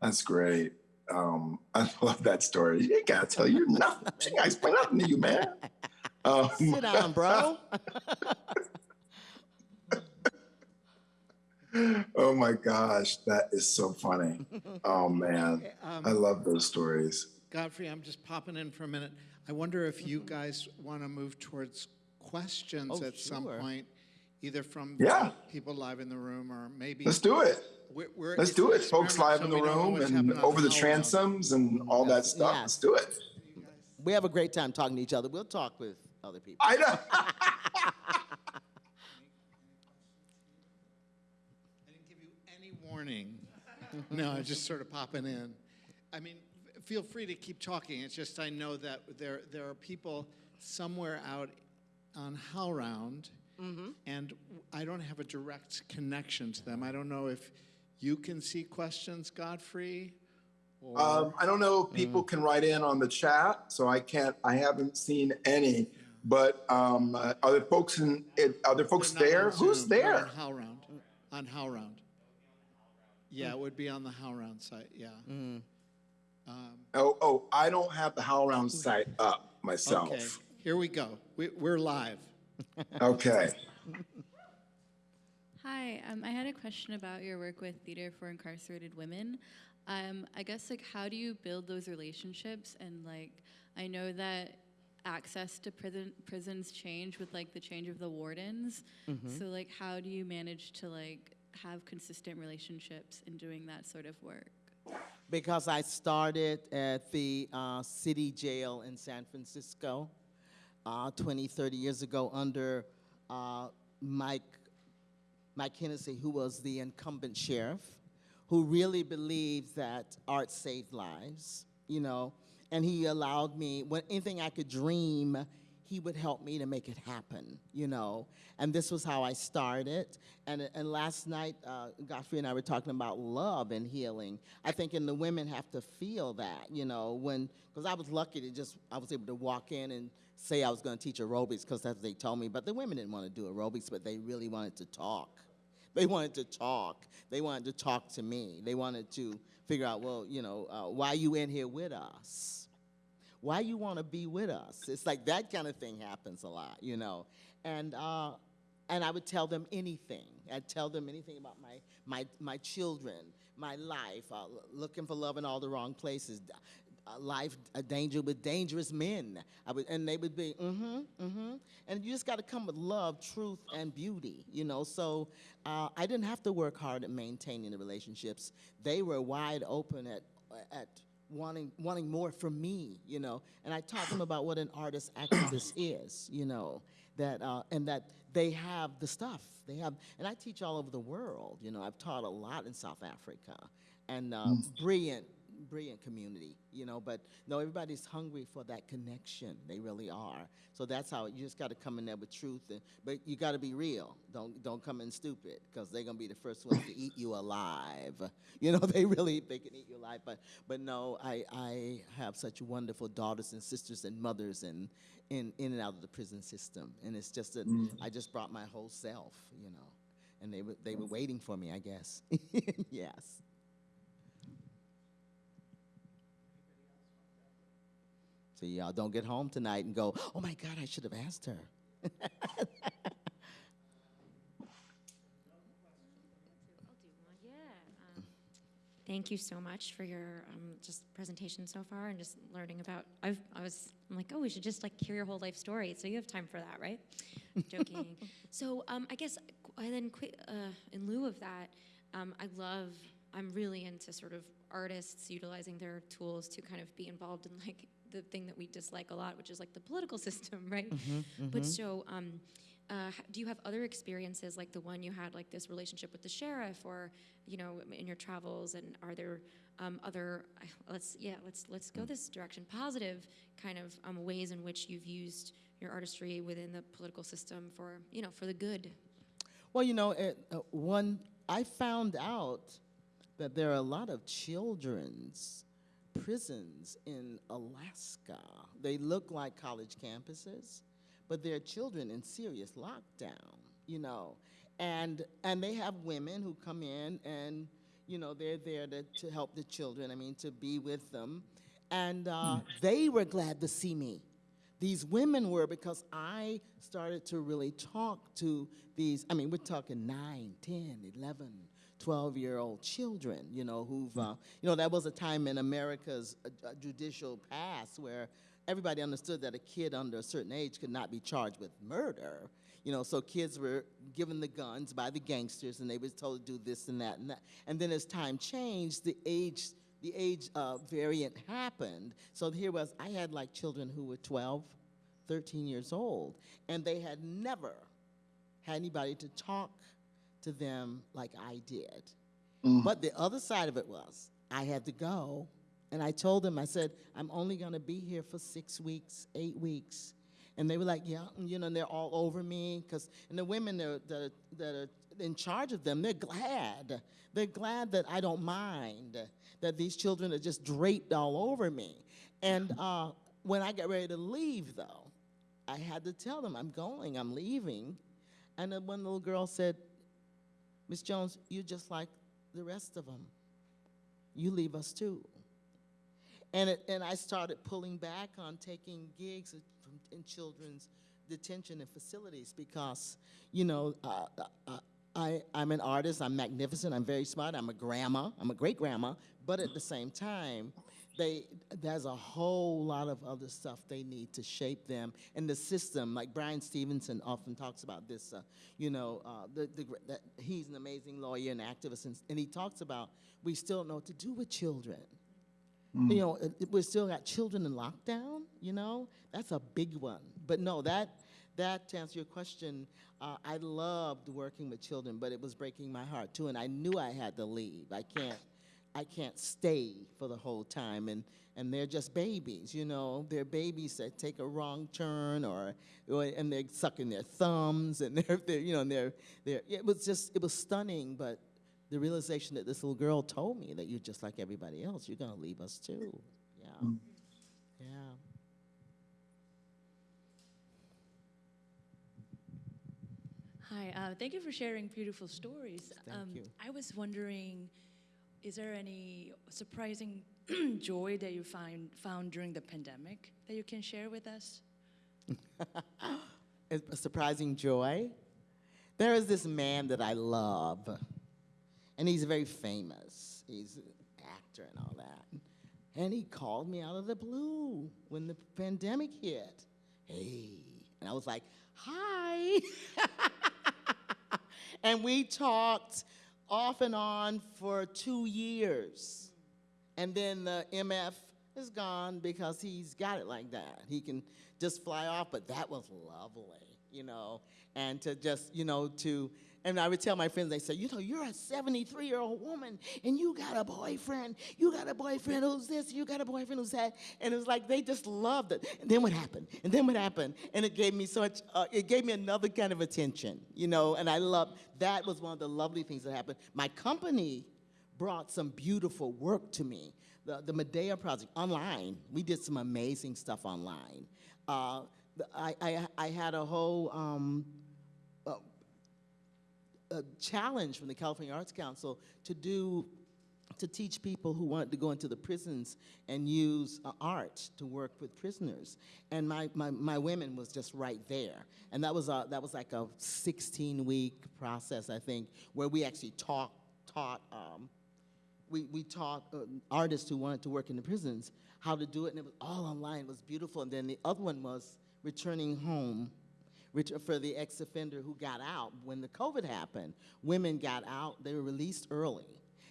That's great. Um, I love that story. You ain't gotta tell you nothing. She ain't explain nothing to you, man. Um, Sit down, bro. oh my gosh, that is so funny. Oh man, I Um, love those stories. Godfrey, I'm just popping in for a minute. I wonder if you guys want to move towards questions Oh, at some point, either from Yeah. people live in the room or maybe. Let's do it. We're, we're, Let's do it, folks live so in the we don't know room and over the Howell. transoms and all that stuff. Yes. Let's do it. we have a great time talking to each other. We'll talk with other people. I know. I didn't give you any warning. no, I'm just sort of popping in. I mean, f- feel free to keep talking. It's just I know that there there are people somewhere out on HowlRound, and I don't have a direct connection to them. I don't know if you can see questions, Godfrey, or Um, I don't know if people Mm. can write in on the chat, so I can't. I haven't seen any. But um, uh, are there folks in? Are there folks They're there? on Who's Zoom, there? On HowlRound. On HowlRound. Yeah, it would be on the HowlRound site. Yeah. Um, Oh, oh, I don't have the HowlRound site up myself. okay, here we go. We, we're live. Okay. Hi, um, I had a question about your work with Theater for Incarcerated Women. Um, I guess like how do you build those relationships and like I know that access to prison prisons change with like the change of the wardens. So like how do you manage to like have consistent relationships in doing that sort of work? because I started at the uh, city jail in San Francisco uh, 20, 30 years ago under uh, Mike, Mike Hennessey, who was the incumbent sheriff, who really believed that art saved lives, you know, and he allowed me, when anything I could dream, he would help me to make it happen, you know. And this was how I started. And, and last night, uh, Godfrey and I were talking about love and healing. I think, and the women have to feel that, you know, when, because I was lucky to just, I was able to walk in and say I was going to teach aerobics because that's what they told me. But the women didn't want to do aerobics, but they really wanted to talk. They wanted to talk. They wanted to talk to me. They wanted to figure out, well, you know, uh, why you in here with us? Why you want to be with us? It's like that kind of thing happens a lot, you know. And uh, and I would tell them anything. I'd tell them anything about my my my children, my life, uh, looking for love in all the wrong places, uh, life a danger with dangerous men. I would, and they would be, mm-hmm, mm-hmm. And you just got to come with love, truth, and beauty, you know. So uh, I didn't have to work hard at maintaining the relationships. They were wide open at at wanting wanting more from me, you know. And I taught them about what an artist activist is, you know, that uh, and that they have the stuff. They have, and I teach all over the world. You know, I've taught a lot in South Africa, and uh, brilliant, brilliant community. You know, but no, everybody's hungry for that connection. They really are. So that's how you just got to come in there with truth, and but you got to be real. Don't don't come in stupid because they're gonna be the first ones to eat you alive. You know, they really they can eat you alive. But but no, I I have such wonderful daughters and sisters and mothers and in in and out of the prison system, and it's just that mm. I just brought my whole self. You know, and they were they were waiting for me. I guess. yes. So y'all don't get home tonight and go, oh my God, I should have asked her. I'll do one. Yeah. um, Thank you so much for your um, just presentation so far and just learning about. I've, I was I'm like, oh, we should just like hear your whole life story. So you have time for that, right? I'm Joking. so um, I guess and then qui- uh, in lieu of that, um, I love. I'm really into sort of artists utilizing their tools to kind of be involved in like the thing that we dislike a lot, which is like the political system, right? But so, um, uh, do you have other experiences like the one you had, like this relationship with the sheriff, or you know, in your travels? And are there um, other? Let's yeah, let's let's go this direction. Positive kind of um, ways in which you've used your artistry within the political system for you know for the good. Well, you know, it, uh, one I found out that there are a lot of children's prisons in Alaska. They look like college campuses, but they're children in serious lockdown. You know, and and they have women who come in and you know they're there to, to help the children. I mean, to be with them, and uh, they were glad to see me these women were because I started to really talk to these, I mean, we're talking 9, 10, 11, 12 year old children, you know, who've, uh, you know, that was a time in America's uh, uh, judicial past where everybody understood that a kid under a certain age could not be charged with murder. You know, so kids were given the guns by the gangsters and they was told to do this and that and that. And then as time changed, the age the age uh, variant happened. So here was, I had like children who were 12, 13 years old, and they had never had anybody to talk to them like I did. But the other side of it was, I had to go, and I told them, I said, I'm only gonna be here for six weeks, eight weeks. And they were like, yeah, you know, and they're all over me, because, and the women that are, that, are, that are in charge of them, they're glad. They're glad that I don't mind, that these children are just draped all over me. And uh, when I got ready to leave, though, I had to tell them, I'm going, I'm leaving. And then one little girl said, Miss Jones, you're just like the rest of them. You leave us too. And, it, and I started pulling back on taking gigs in- children's detention and facilities because, you know, uh, uh, I, I'm an artist, I'm magnificent, I'm very smart, I'm a grandma, I'm a great grandma, but at the same time, they, there's a whole lot of other stuff they need to shape them. And the system, like Bryan Stevenson often talks about this, uh, you know, uh, the, the, that he's an amazing lawyer and activist, and, and he talks about we still don't know what to do with children. You know, we still got children in lockdown. You know, that's a big one. But no, that that to answer your question, uh, I loved working with children, but it was breaking my heart too, and I knew I had to leave. I can't, I can't stay for the whole time, and and they're just babies. You know, they're babies that take a wrong turn, or, or and they're sucking their thumbs, and they're, they're you know, and they're they're. It was just it was stunning, but the realization that this little girl told me that you're just like everybody else. You're gonna leave us too. Yeah. Yeah. Hi, uh, thank you for sharing beautiful stories. Thank um, you. I was wondering, is there any surprising joy that you find found during the pandemic that you can share with us? A surprising joy. There is this man that I love, and he's very famous. He's an actor and all that. And he called me out of the blue when the pandemic hit. Hey. And I was like, hi. and we talked off and on for two years. And then the MF is gone because he's got it like that. He can just fly off, but that was lovely, you know. And to just, you know, to, and I would tell my friends, they say, you know, you're a 73 year old woman and you got a boyfriend. You got a boyfriend who's this, you got a boyfriend who's that. And it was like they just loved it. And then what happened? And then what happened? And it gave me so much, uh, it gave me another kind of attention, you know, and I loved, that was one of the lovely things that happened. My company brought some beautiful work to me. The, the Medea project online, we did some amazing stuff online. Uh, I, I, I had a whole um, a challenge from the California Arts Council to do to teach people who wanted to go into the prisons and use uh, art to work with prisoners. And my, my, my women was just right there. And that was, a, that was like a 16-week process, I think, where we actually taught, taught um, we, we taught uh, artists who wanted to work in the prisons how to do it, and it was all online. It was beautiful. And then the other one was returning home ret- for the ex-offender who got out when the COVID happened. Women got out; they were released early,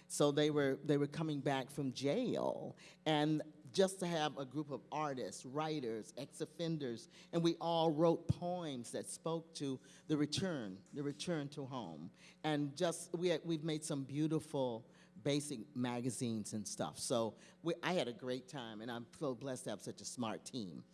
so they were they were coming back from jail, and just to have a group of artists, writers, ex-offenders, and we all wrote poems that spoke to the return, the return to home, and just we had, we've made some beautiful basic magazines and stuff. So we, I had a great time, and I'm so blessed to have such a smart team.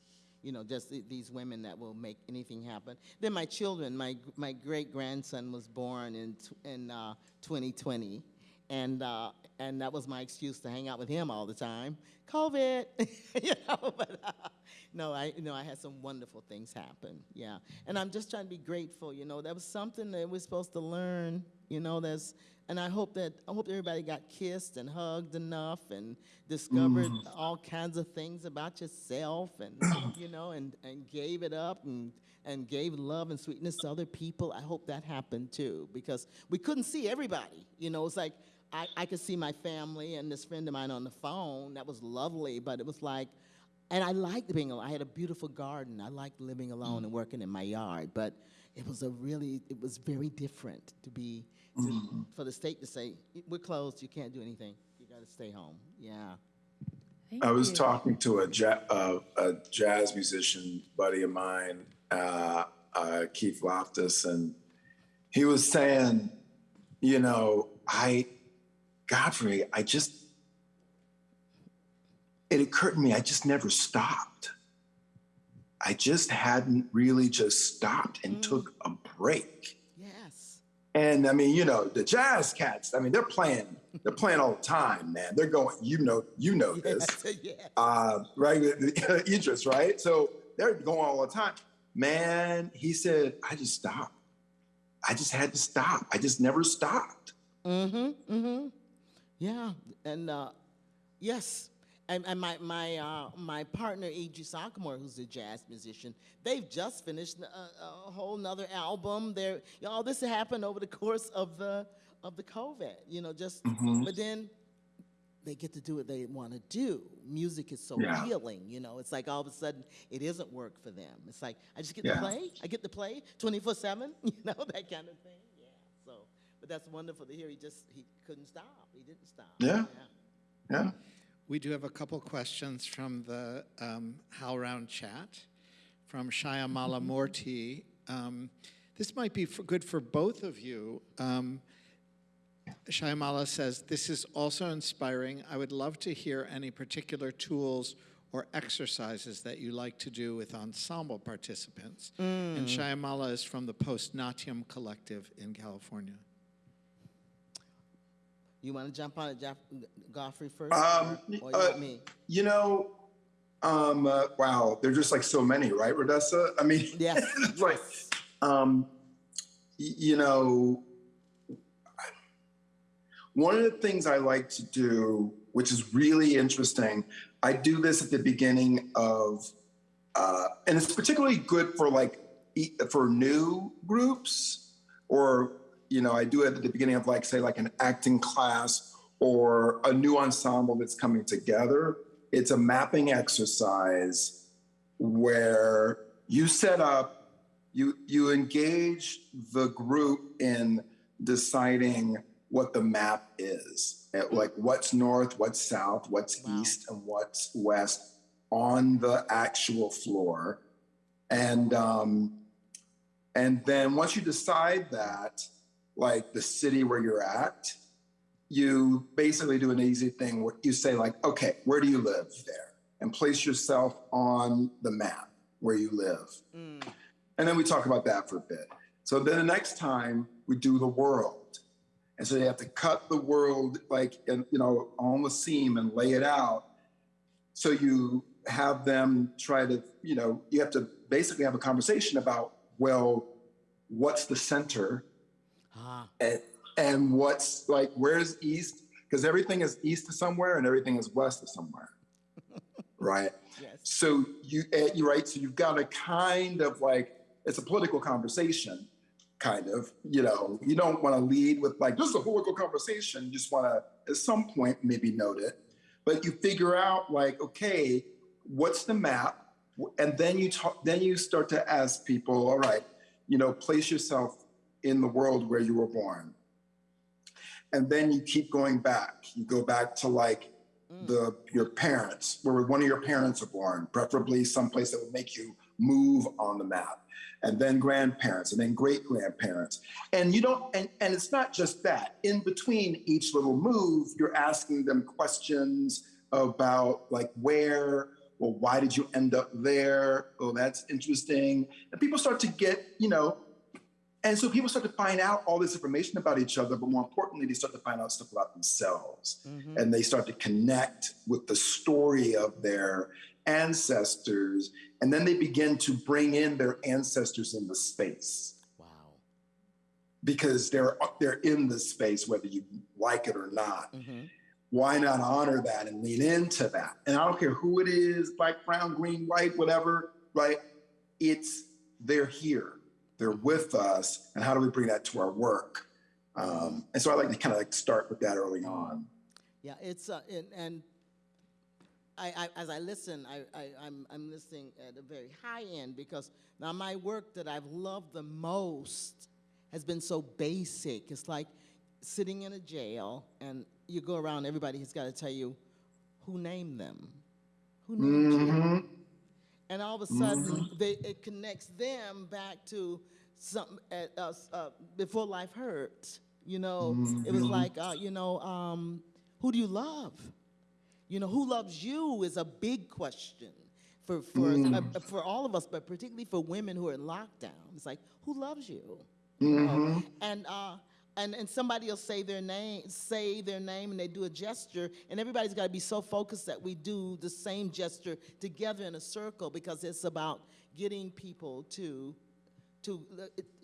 You know, just th- these women that will make anything happen. Then my children, my my great grandson was born in in uh, 2020, and uh, and that was my excuse to hang out with him all the time. COVID, you know. But uh, no, I you know I had some wonderful things happen. Yeah, and I'm just trying to be grateful. You know, that was something that we're supposed to learn. You know, that's and I hope that I hope everybody got kissed and hugged enough and discovered mm-hmm. all kinds of things about yourself and you know and, and gave it up and and gave love and sweetness to other people. I hope that happened too because we couldn't see everybody. You know, it's like I, I could see my family and this friend of mine on the phone. That was lovely, but it was like and I liked being alone. I had a beautiful garden. I liked living alone and mm. working in my yard, but it was a really, it was very different to be, to, for the state to say, we're closed, you can't do anything. You got to stay home. Yeah. Thank I was you. talking to a, ja- uh, a jazz musician buddy of mine, uh, uh, Keith Loftus, and he was saying, you know, I, Godfrey, I just, it occurred to me, I just never stopped. I just hadn't really just stopped and Mm. took a break. And I mean, you know, the jazz cats, I mean, they're playing, they're playing all the time, man. They're going, you know, you know this yes. uh, right? Idris, right? So they're going all the time. Man, he said, I just stopped. I just had to stop. I just never stopped. Mm-hmm. Mm-hmm. Yeah. And uh, yes. And, and my my uh, my partner Idris Ackamoor, who's a jazz musician, they've just finished a, a whole nother album. They're you know, all this happened over the course of the of the COVID. You know, just Mhm. but then they get to do what they want to do. Music is so Yeah. healing, you know. It's like all of a sudden it isn't work for them. It's like I just get Yeah. to play. I get to play 24/7, you know, that kind of thing. Yeah. So, but that's wonderful to hear. He just he couldn't stop. He didn't stop. Yeah. Yeah. We do have a couple questions from the um, HowlRound chat from Shyamala Moorty. Um, this might be for, good for both of you. Um, Shyamala says, This is also inspiring. I would love to hear any particular tools or exercises that you like to do with ensemble participants. And Shyamala is from the Post Natyam Collective in California. You want to jump on it, Jeff, Godfrey first, Um, or, or you uh, want me? You know, um, uh, wow, there're just like so many, right, Rhodessa? I mean, it's like, um, you know, one of the things I like to do, which is really interesting, I do this at the beginning of, uh, and it's particularly good for like for new groups, or you know, I do it at the beginning of like say like an acting class or a new ensemble that's coming together. It's a mapping exercise where you set up, you you engage the group in deciding what the map is, like what's north, what's south, what's Wow. east, and what's west on the actual floor. And um, and then once you decide that, like the city where you're at, you basically do an easy thing where you say like, okay, where do you live there? And place yourself on the map where you live. Mm. And then we talk about that for a bit. So then the next time we do the world. And so you have to cut the world like, in, you know, on the seam and lay it out. So you have them try to, you know, you have to basically have a conversation about, well, what's the center Ah, and, and what's like, where's east? Because everything is east of somewhere and everything is west of somewhere. right? yes. So you, eh, you right. So you've got a kind of like it's a political conversation, kind of. You know, you don't want to lead with like this is a political conversation. You just want to at some point maybe note it, but you figure out like okay, what's the map, and then you talk. Then you start to ask people, all right, you know, place yourself in the world where you were born, and then you keep going back. You go back to like mm. the your parents, where one of your parents are born, preferably someplace that would make you move on the map, and then grandparents, and then great grandparents, and you don't, and and it's not just that. In between each little move, you're asking them questions about like where. Well, why did you end up there? Oh, that's interesting. And people start to get, you know, and so people start to find out all this information about each other, but more importantly, they start to find out stuff about themselves Mhm. and they start to connect with the story of their ancestors. And then they begin to bring in their ancestors in the space Wow. because they're, they're in the space, whether you like it or not. hmm Why not honor that and lean into that? And I don't care who it is, black, brown, green, white, whatever, right? It's, they're here they're with us and how do we bring that to our work um, and so i like to kind of like start with that early on Yeah, it's uh, and, and I, I as I listen, I, I I'm I'm listening at a very high end because now my work that I've loved the most has been so basic. It's like sitting in a jail and you go around, everybody has got to tell you who named them, who named you, Mhm. And all of a sudden they, it connects them back to something at us uh, before life hurt. You know, it was like uh, you know, um, who do you love? You know, who loves you is a big question for for uh, for all of us, but particularly for women who are in lockdown. It's like who loves you? you know? And uh, and and somebody will say their name, say their name, and they do a gesture, and everybody's got to be so focused that we do the same gesture together in a circle because it's about getting people to to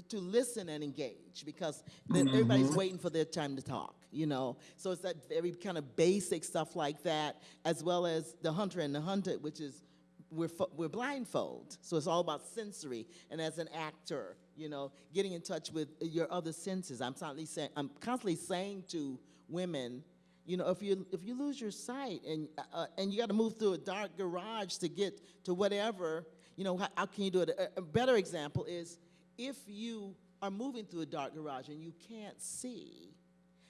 to listen and engage because the- mm-hmm. everybody's waiting for their time to talk you know? So it's that very kind of basic stuff like that as well as the hunter and the hunted which is we're, we're blindfold. So it's all about sensory and as an actor you know getting in touch with uh, your other senses. I'm constantly saying i'm constantly saying to women you know if you if you lose your sight and uh, uh and you got to move through a dark garage to get to whatever you know how, how can you do it? A, a better example is if you are moving through a dark garage and you can't see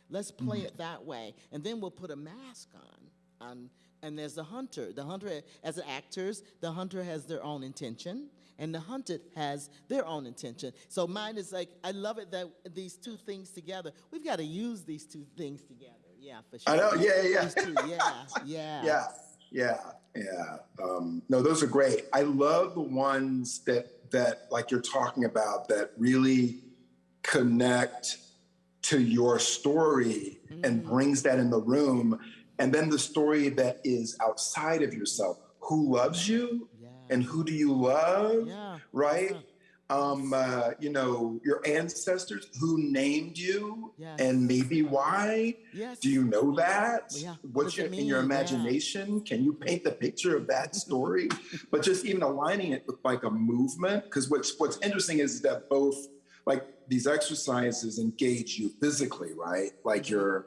let's play mm-hmm. it that way. And then we'll put a mask on on and there's the hunter. The hunter as actors the hunter has their own intention and the hunted has their own intention. So mine is like i love it that these two things together. We've got to use these two things together. Yeah for sure I know, yeah, yeah, two, yeah yeah. Yeah yeah yeah. Um, no those are great. I love the ones that that like you're talking about that really connect to your story and brings that in the room and then the story that is outside of yourself who loves you yeah and who do you love yeah right yeah. um uh, you know your ancestors who named you Yes. and maybe why yes do you know that? What's your in your imagination? Can you paint the picture of that story? but just even aligning it with like a movement, because what's what's interesting is that both like these exercises engage you physically, right? Like Mm-hmm. you're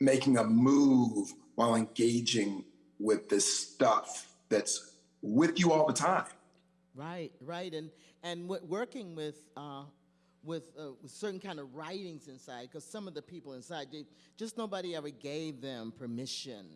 making a move while engaging with this stuff that's with you all the time. Right, right, and and working with uh, with, uh, with certain kind of writings inside, because some of the people inside, they, just nobody ever gave them permission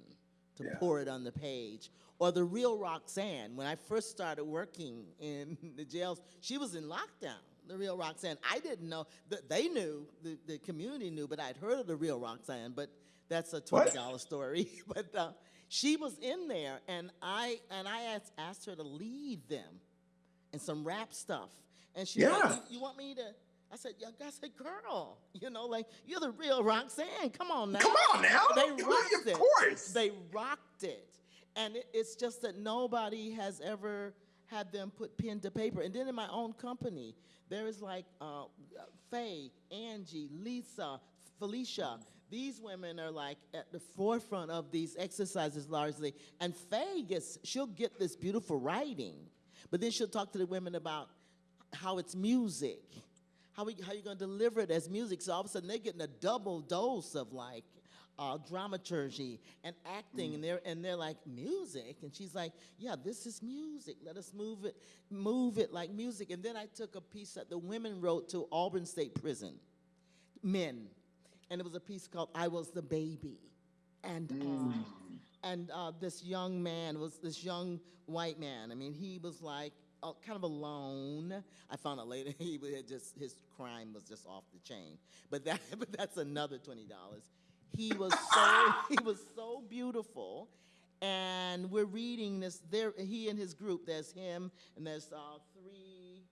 to Yeah. pour it on the page. Or the real Roxanne, when I first started working in the jails, she was in lockdown. The real Roxanne. I didn't know that they knew, the, the community knew, but I'd heard of the real Roxanne, but that's a twenty dollar story. but uh, she was in there, and I and I asked, asked her to lead them and some rap stuff. And she Yeah. said, you, you want me to? I said, yeah, I said, girl, you know, like you're the real Roxanne. Come on now. Come on now. They rocked it. Of course. They rocked it. And it, it's just that nobody has ever had them put pen to paper. And then in my own company, there is like uh, Faye, Angie, Lisa, Felicia. These women are like at the forefront of these exercises largely. And Faye gets, she'll get this beautiful writing, but then she'll talk to the women about how it's music, how, we, how you're going to deliver it as music. So all of a sudden they're getting a double dose of like uh, dramaturgy and acting, and they're and they're like music, and she's like, yeah, this is music. Let us move it, move it like music. And then I took a piece that the women wrote to Auburn State Prison, men, and it was a piece called "I Was the Baby," and. Uh, and uh, this young man was this young white man. I mean, he was like uh, kind of alone. I found out later he had just his crime was just off the chain. But that but that's another twenty dollars. He was so he was so beautiful, and we're reading this. There, he and his group. There's him, and there's uh, three,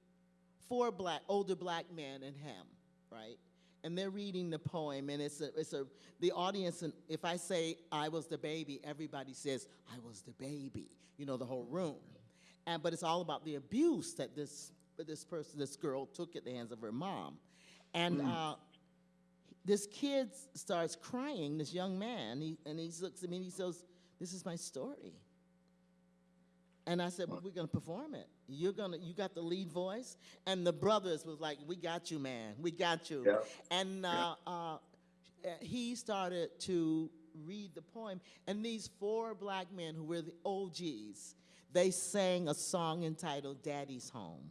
four black older black men and him, right? And they're reading the poem, and it's a, it's a, the audience, and if I say I was the baby, everybody says I was the baby, you know, the whole room. And, but it's all about the abuse that this, this person, this girl took at the hands of her mom. And uh, this kid starts crying, this young man, he, and he looks at me and he says, this is my story. And I said, well, we're gonna perform it. You're gonna, you got the lead voice. And the brothers was like, we got you, man. We got you. Yeah. And uh, uh, he started to read the poem. And these four black men who were the OGs, they sang a song entitled Daddy's Home.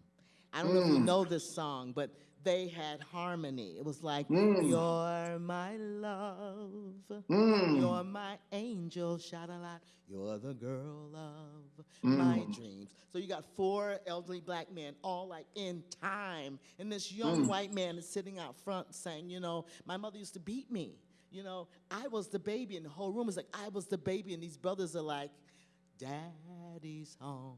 I don't know if you know this song, but they had harmony. It was like, mm. You're my love, mm. you're my angel, shout a lot, you're the girl of my mm. dreams. So you got four elderly black men, all like in time, and this young white man is sitting out front saying, You know, my mother used to beat me. You know, I was the baby, and the whole room is like, I was the baby, and these brothers are like, Daddy's home.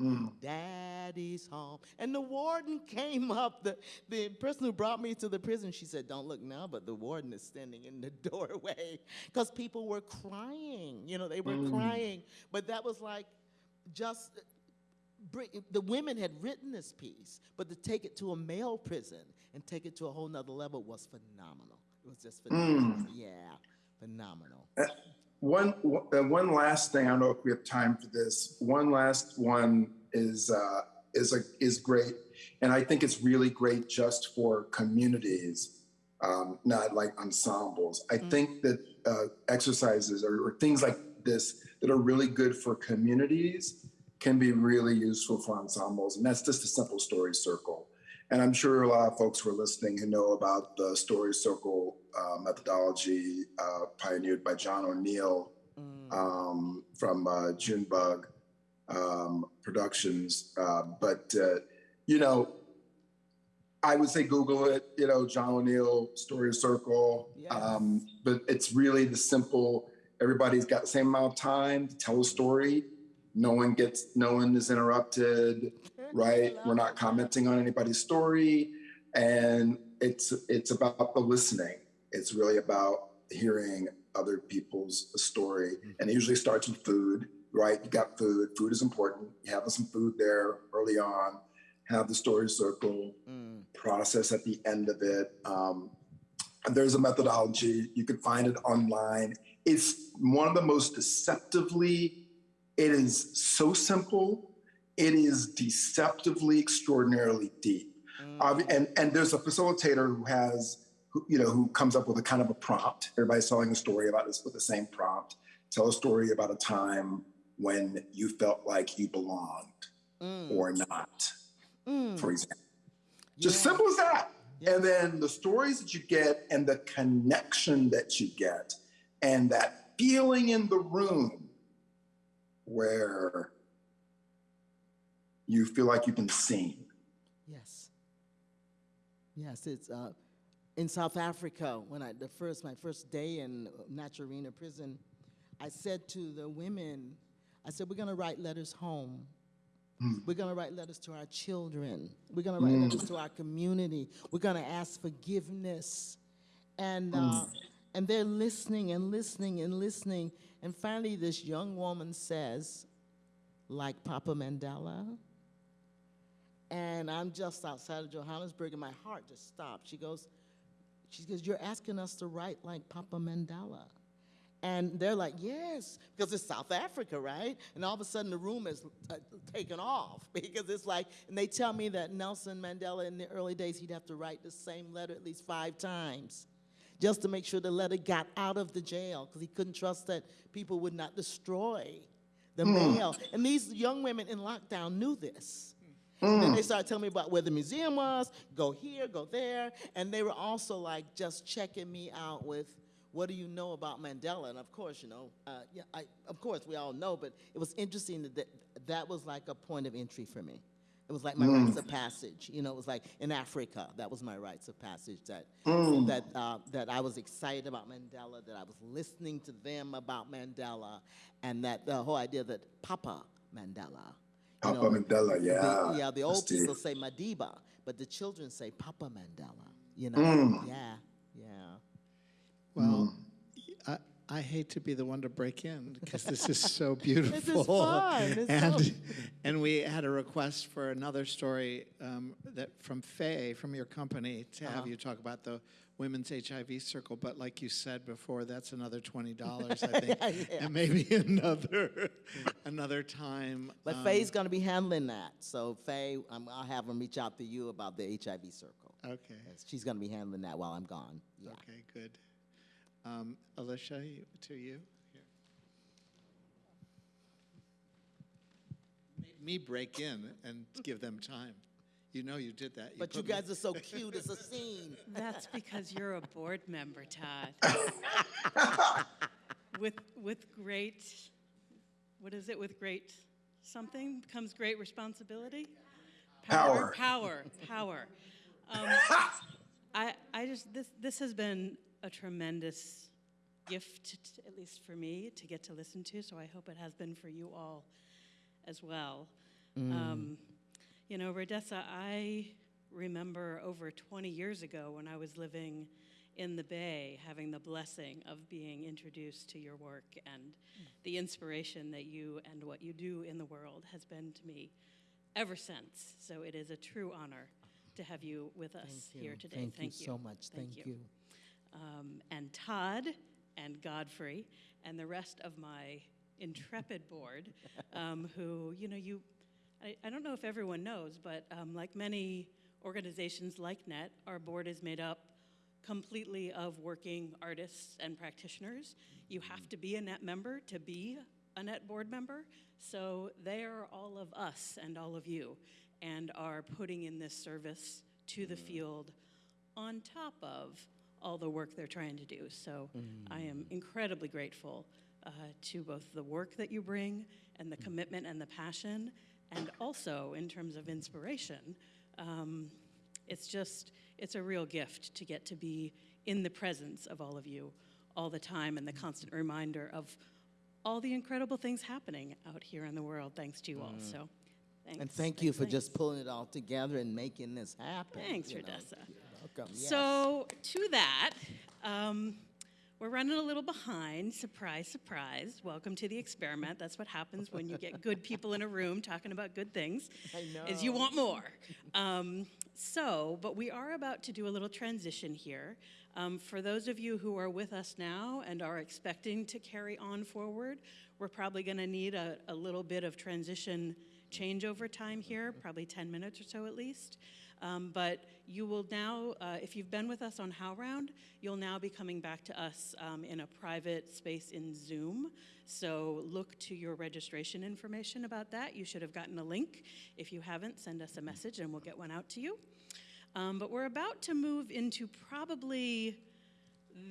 Mm. Daddy's home. And the warden came up, the, the person who brought me to the prison, she said, Don't look now, but the warden is standing in the doorway. Because people were crying. You know, they were mm. crying. But that was like just uh, the women had written this piece, but to take it to a male prison and take it to a whole nother level was phenomenal. It was just phenomenal. Mm. Yeah, phenomenal. Eh, One, uh, one last thing. I don't know if we have time for this. One last one is uh, is a, is great, and I think it's really great just for communities, um, not like ensembles. I think that uh, exercises or, or things like this that are really good for communities can be really useful for ensembles, and that's just a simple story circle. And I'm sure a lot of folks who are listening who know about the story circle uh, methodology uh, pioneered by John O'Neal um, from uh, Junebug um, Productions. Uh, but, uh, you know, I would say Google it, you know, John O'Neal Story Circle. Yes. Um, but it's really the simple, everybody's got the same amount of time to tell a story. No one gets, no one is interrupted, right? We're not commenting on anybody's story. And it's, it's about the listening. It's really about hearing other people's story. Mm-hmm. And it usually starts with food, right? You got food. Food is important. You have some food there early on. Have the story circle mm. process at the end of it. Um, and there's a methodology. You can find it online. It's one of the most deceptively, it is so simple. It is deceptively extraordinarily deep. Mm. Obvi- and, and there's a facilitator who has, who, you know, who comes up with a kind of a prompt. Everybody's telling a story about this with the same prompt. Tell a story about a time when you felt like you belonged or not, for example. Just Yeah. simple as that. Yeah. And then the stories that you get and the connection that you get and that feeling in the room where you feel like you've been seen. Yes. Yes, it's uh, in South Africa when I the first my first day in Naturena prison, I said to the women, I said we're gonna write letters home. Hmm. We're gonna write letters to our children. We're gonna write hmm. letters to our community. We're gonna ask forgiveness, and hmm. uh, and they're listening and listening and listening. And finally, this young woman says, like Papa Mandela. And I'm just outside of Johannesburg, and my heart just stopped. She goes, she goes, you're asking us to write like Papa Mandela. And they're like, yes, because it's South Africa, right? And all of a sudden the room is uh, taken off because it's like, and they tell me that Nelson Mandela in the early days, he'd have to write the same letter at least five times just to make sure the letter got out of the jail because he couldn't trust that people would not destroy the mail. And these young women in lockdown knew this. And then they started telling me about where the museum was, go here, go there. And they were also like just checking me out with, what do you know about Mandela? And of course, you know, uh, yeah, I, of course we all know, but it was interesting that that, that was like a point of entry for me. It was like my rites of passage. You know, it was like in Africa, that was my rites of passage. That that uh, that I was excited about Mandela. That I was listening to them about Mandela, and that the whole idea that Papa Mandela. Papa know, Mandela, the- yeah. yeah, the old deep. people say Madiba, but the children say Papa Mandela. You know, Mm. yeah, yeah. Well, I, I hate to be the one to break in because this is so beautiful. fun. It's and so- and we had a request for another story um, that from Faye from your company to Uh-huh. have you talk about the women's HIV circle. But like you said before, that's another twenty dollars, I think, Yeah. and maybe another another time. But um, Faye's going to be handling that. So Faye, um, I'll have him reach out to you about the HIV circle. Okay. She's going to be handling that while I'm gone. Yeah. Okay. Good. Um, Alicia, to you. Here. Made me break in and give them time. You know you did that. But you put me- guys are so cute. It's a scene. That's because you're a board member, Todd. with with great, what is it? With great something comes great responsibility. Power. Power. Power. Um, I I just this this has been a tremendous gift, at least for me, to get to listen to. So I hope it has been for you all as well. Um, you know, Rhodessa, I remember over 20 years ago when I was living in the Bay, having the blessing of being introduced to your work and the inspiration that you and what you do in the world has been to me ever since. So it is a true honor to have you with us Thank here today. Thank, you so much. Thank, you. Um, and Todd and Godfrey and the rest of my intrepid board, um, who, you know, you, I, I don't know if everyone knows, but um, like many organizations like NET, our board is made up completely of working artists and practitioners. You have to be a NET member to be a NET board member. So they are all of us and all of you and are putting in this service to the field on top of all the work they're trying to do. So I am incredibly grateful uh, to both the work that you bring and the commitment and the passion, and also in terms of inspiration. Um, it's just, it's a real gift to get to be in the presence of all of you all the time and the constant reminder of all the incredible things happening out here in the world thanks to you all. So thanks. And thank you thanks, for just pulling it all together and making this happen. Thanks, you. Rhodessa. Welcome. yes. So, to that, um, we're running a little behind. Surprise, surprise. Welcome to the experiment. That's what happens when you get good people in a room talking about good things. I know. Is you want more. Um, so, but we are about to do a little transition here. Um, for those of you who are with us now and are expecting to carry on forward, we're probably going to need a, a little bit of transition changeover time here, probably 10 minutes or so at least. Um, but you will now, uh, if you've been with us on HowlRound, you'll now be coming back to us um, in a private space in Zoom. So look to your registration information about that. You should have gotten a link. If you haven't, send us a message and we'll get one out to you. Um, but we're about to move into probably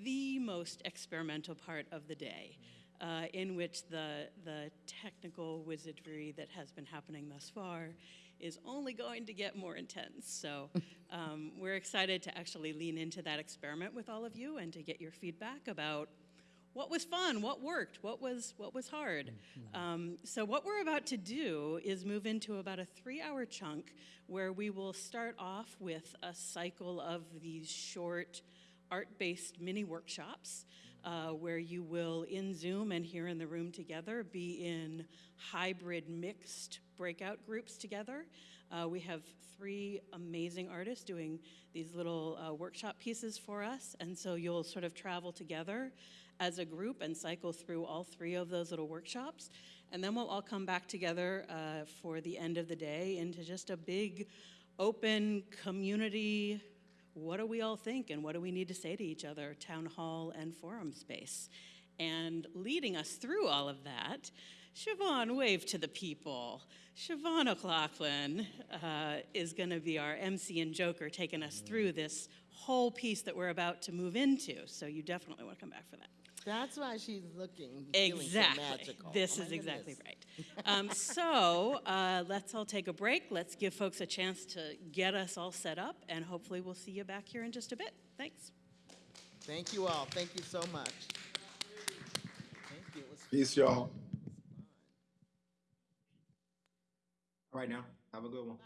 the most experimental part of the day, uh, in which the, the technical wizardry that has been happening thus far is only going to get more intense. So um, we're excited to actually lean into that experiment with all of you and to get your feedback about what was fun, what worked, what was what was hard. Um, so what we're about to do is move into about a three-hour chunk where we will start off with a cycle of these short art-based mini workshops. Uh, where you will, in Zoom and here in the room together, be in hybrid mixed breakout groups together. Uh, we have three amazing artists doing these little uh, workshop pieces for us, and so you'll sort of travel together as a group and cycle through all three of those little workshops. And then we'll all come back together uh, for the end of the day into just a big, open community what do we all think and what do we need to say to each other, town hall and forum space. And leading us through all of that, Siobhan, wave to the people. Siobhan O'Loughlin uh, is going to be our MC and Joker taking us through this whole piece that we're about to move into. So you definitely want to come back for that. That's why she's looking feeling so Exactly. magical. This Oh is exactly goodness. right. Um, so uh, let's all take a break. Let's give folks a chance to get us all set up, and hopefully we'll see you back here in just a bit. Thanks. Thank you all. Thank you so much. Thank you. It was Peace, y'all. All right now, have a good one. Bye,